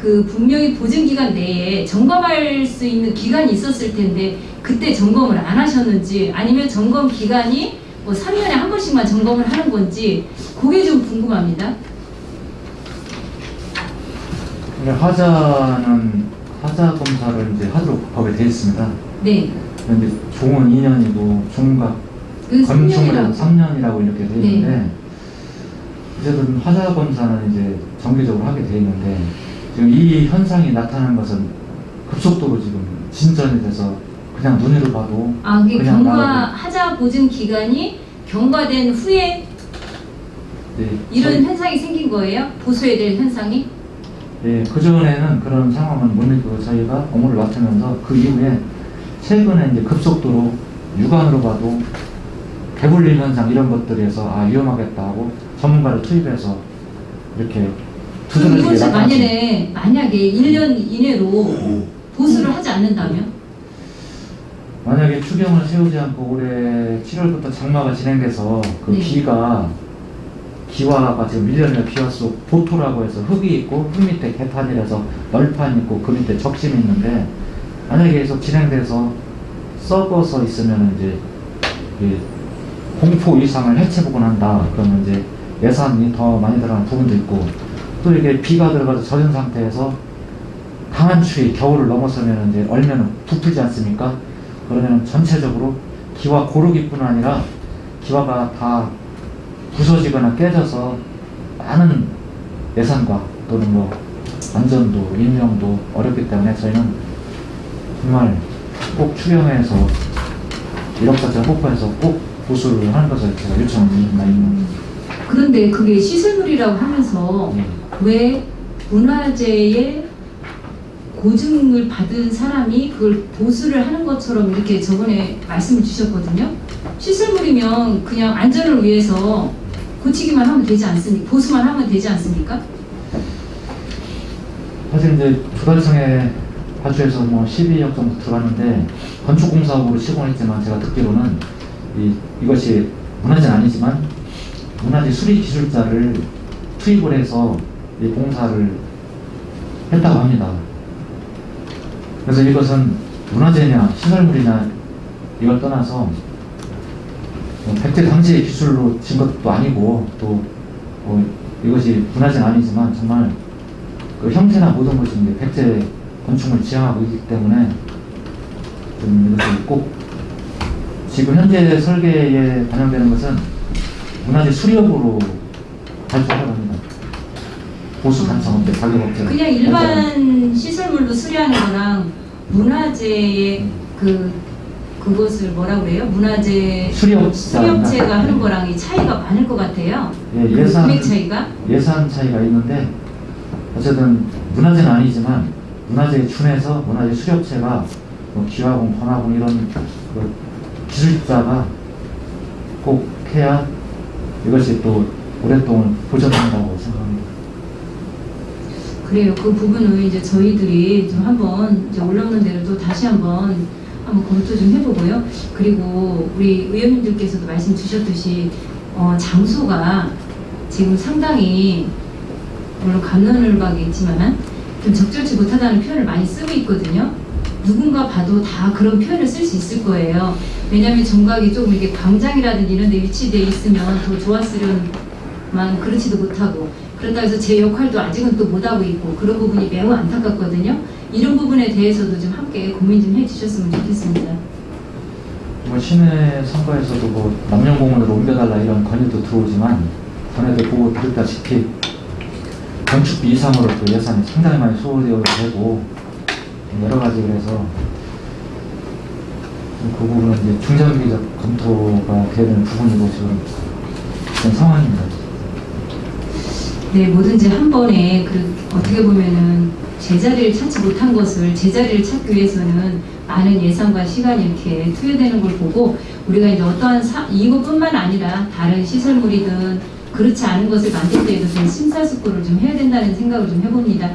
그 분명히 보증기간 내에 점검할 수 있는 기간이 있었을 텐데 그때 점검을 안 하셨는지 아니면 점검 기간이 뭐 3년에 한 번씩만 점검을 하는 건지 그게 좀 궁금합니다.
네, 화자는 화자 검사를 이제 하도록 법에 되어 습니다 네. 그런데 종은 2년이고 종각 그 검증을 3년이라고 이렇게 되어 있는데 네. 어쨌든 화자 검사는 이제 정기적으로 하게 되어 있는데 지금 이 현상이 나타난 것은 급속도로 지금 진전이 돼서 그냥 눈으로 봐도
아 그게 경과하자 보증 기간이 경과된 후에
네, 이런 저,
현상이 생긴 거예요? 보수에 대한 현상이?
네, 그전에는 그런 상황은 못 느끼고 저희가 업무를 맡으면서 그 이후에 최근에 이제 급속도로 육안으로 봐도 개불림 현상 이런 것들에서 아 위험하겠다 하고 전문가를 투입해서 이렇게 두드러지게 나타났
만약에, 만약에 1년 음. 이내로 음. 보수를 하지 않는다면?
만약에 추경을 세우지 않고 올해 7월부터 장마가 진행돼서 그 네. 비가 기와가 지금 밀려내 비와수 보토라고 해서 흙이 있고 흙 밑에 개판이라서 널판 있고 그 밑에 적심이 있는데 만약에 계속 진행돼서 썩어서 있으면 이제 그 공포 이상을 해체보곤 한다 그러면 이제 예산이 더 많이 들어가는 부분도 있고 또 이게 비가 들어가서 젖은 상태에서 강한 추위 겨울을 넘어서면 이제 얼면 부풀지 않습니까? 그러면 전체적으로 기와 고르기뿐 아니라 기와가 다 부서지거나 깨져서 많은 예산과 또는 뭐 안전도 인명도 어렵기 때문에 저희는 정말 꼭 추경해서 1억짜리 폭보해서꼭 보수를 하는 것을 제가 요청을 드립니다.
음. 그런데 그게 시설물이라고 하면서 네. 왜 문화재의 고증을 받은 사람이 그걸 보수를 하는 것처럼 이렇게 저번에 말씀을 주셨거든요. 시설물이면 그냥 안전을 위해서 고치기만 하면 되지 않습니까? 보수만 하면 되지 않습니까?
사실 이제 부달성에 파주에서 뭐 12억 정도 들어갔는데 건축공사업으로 시공했지만 제가 듣기로는 이, 이것이 문화재는 아니지만 문화재 수리 기술자를 투입을 해서 이 공사를 했다고 합니다. 그래서 이것은 문화재냐 시설물이냐 이걸 떠나서 뭐 백제 당시의 기술로 진 것도 아니고 또뭐 이것이 문화재는 아니지만 정말 그 형태나 모든 것이 이제 백제 건축물 지향하고 있기 때문에 이것을 꼭 지금 현재 설계에 반영되는 것은 문화재 수리업으로 발표하는 겁니다. 보수 감성업체, 자격업체. 그냥 일반
시설물로 수리하는 거랑 문화재의 그 그것을 뭐라고 해요? 문화재 수렴, 수렴체가 하는 거랑 이 차이가 많을 것 같아요. 예, 예산 금 차이가
예산 차이가 있는데 어쨌든 문화재는 아니지만 문화재에 준해서 문화재 수렴체가 뭐 기화공, 번화공 이런 그 기술자가 꼭 해야 이것이 또 오랫동안 보존된다고 생각합니다.
그래요. 그 부분을 이제 저희들이 좀 한번 이제 올라오는 대로 또 다시 한번 한번 검토 좀 해보고요. 그리고 우리 의원님들께서도 말씀 주셨듯이 어, 장소가 지금 상당히 물론 감론을박이 있지만 좀 적절치 못하다는 표현을 많이 쓰고 있거든요. 누군가 봐도 다 그런 표현을 쓸 수 있을 거예요. 왜냐하면 정각이 조금 이렇게 광장이라든지 이런 데 위치되어 있으면 더 좋았으려만 그렇지도 못하고 그렇다고 그러니까 해서 제 역할도 아직은 또 못하고 있고 그런 부분이 매우 안타깝거든요. 이런 부분에 대해서도 좀 함께 고민 좀 해주셨으면 좋겠습니다.
뭐 시내 선거에서도 뭐 남녀공원으로 옮겨달라 이런 건의도 들어오지만 전에도 보고 들었다시피 건축비 이상으로 또 예산이 상당히 많이 소요되어 되고 여러 가지 그래서 그 부분은 이제 중장기적 검토가 되는 부분이고 지금 그런 상황입니다.
네, 뭐든지 한 번에 그 어떻게 보면은 제자리를 찾지 못한 것을 제자리를 찾기 위해서는 많은 예산과 시간이 이렇게 투여되는 걸 보고 우리가 이제 어떠한 사, 이것뿐만 아니라 다른 시설물이든 그렇지 않은 것을 만들 때에도 좀 심사숙고를 좀 해야 된다는 생각을 좀 해봅니다.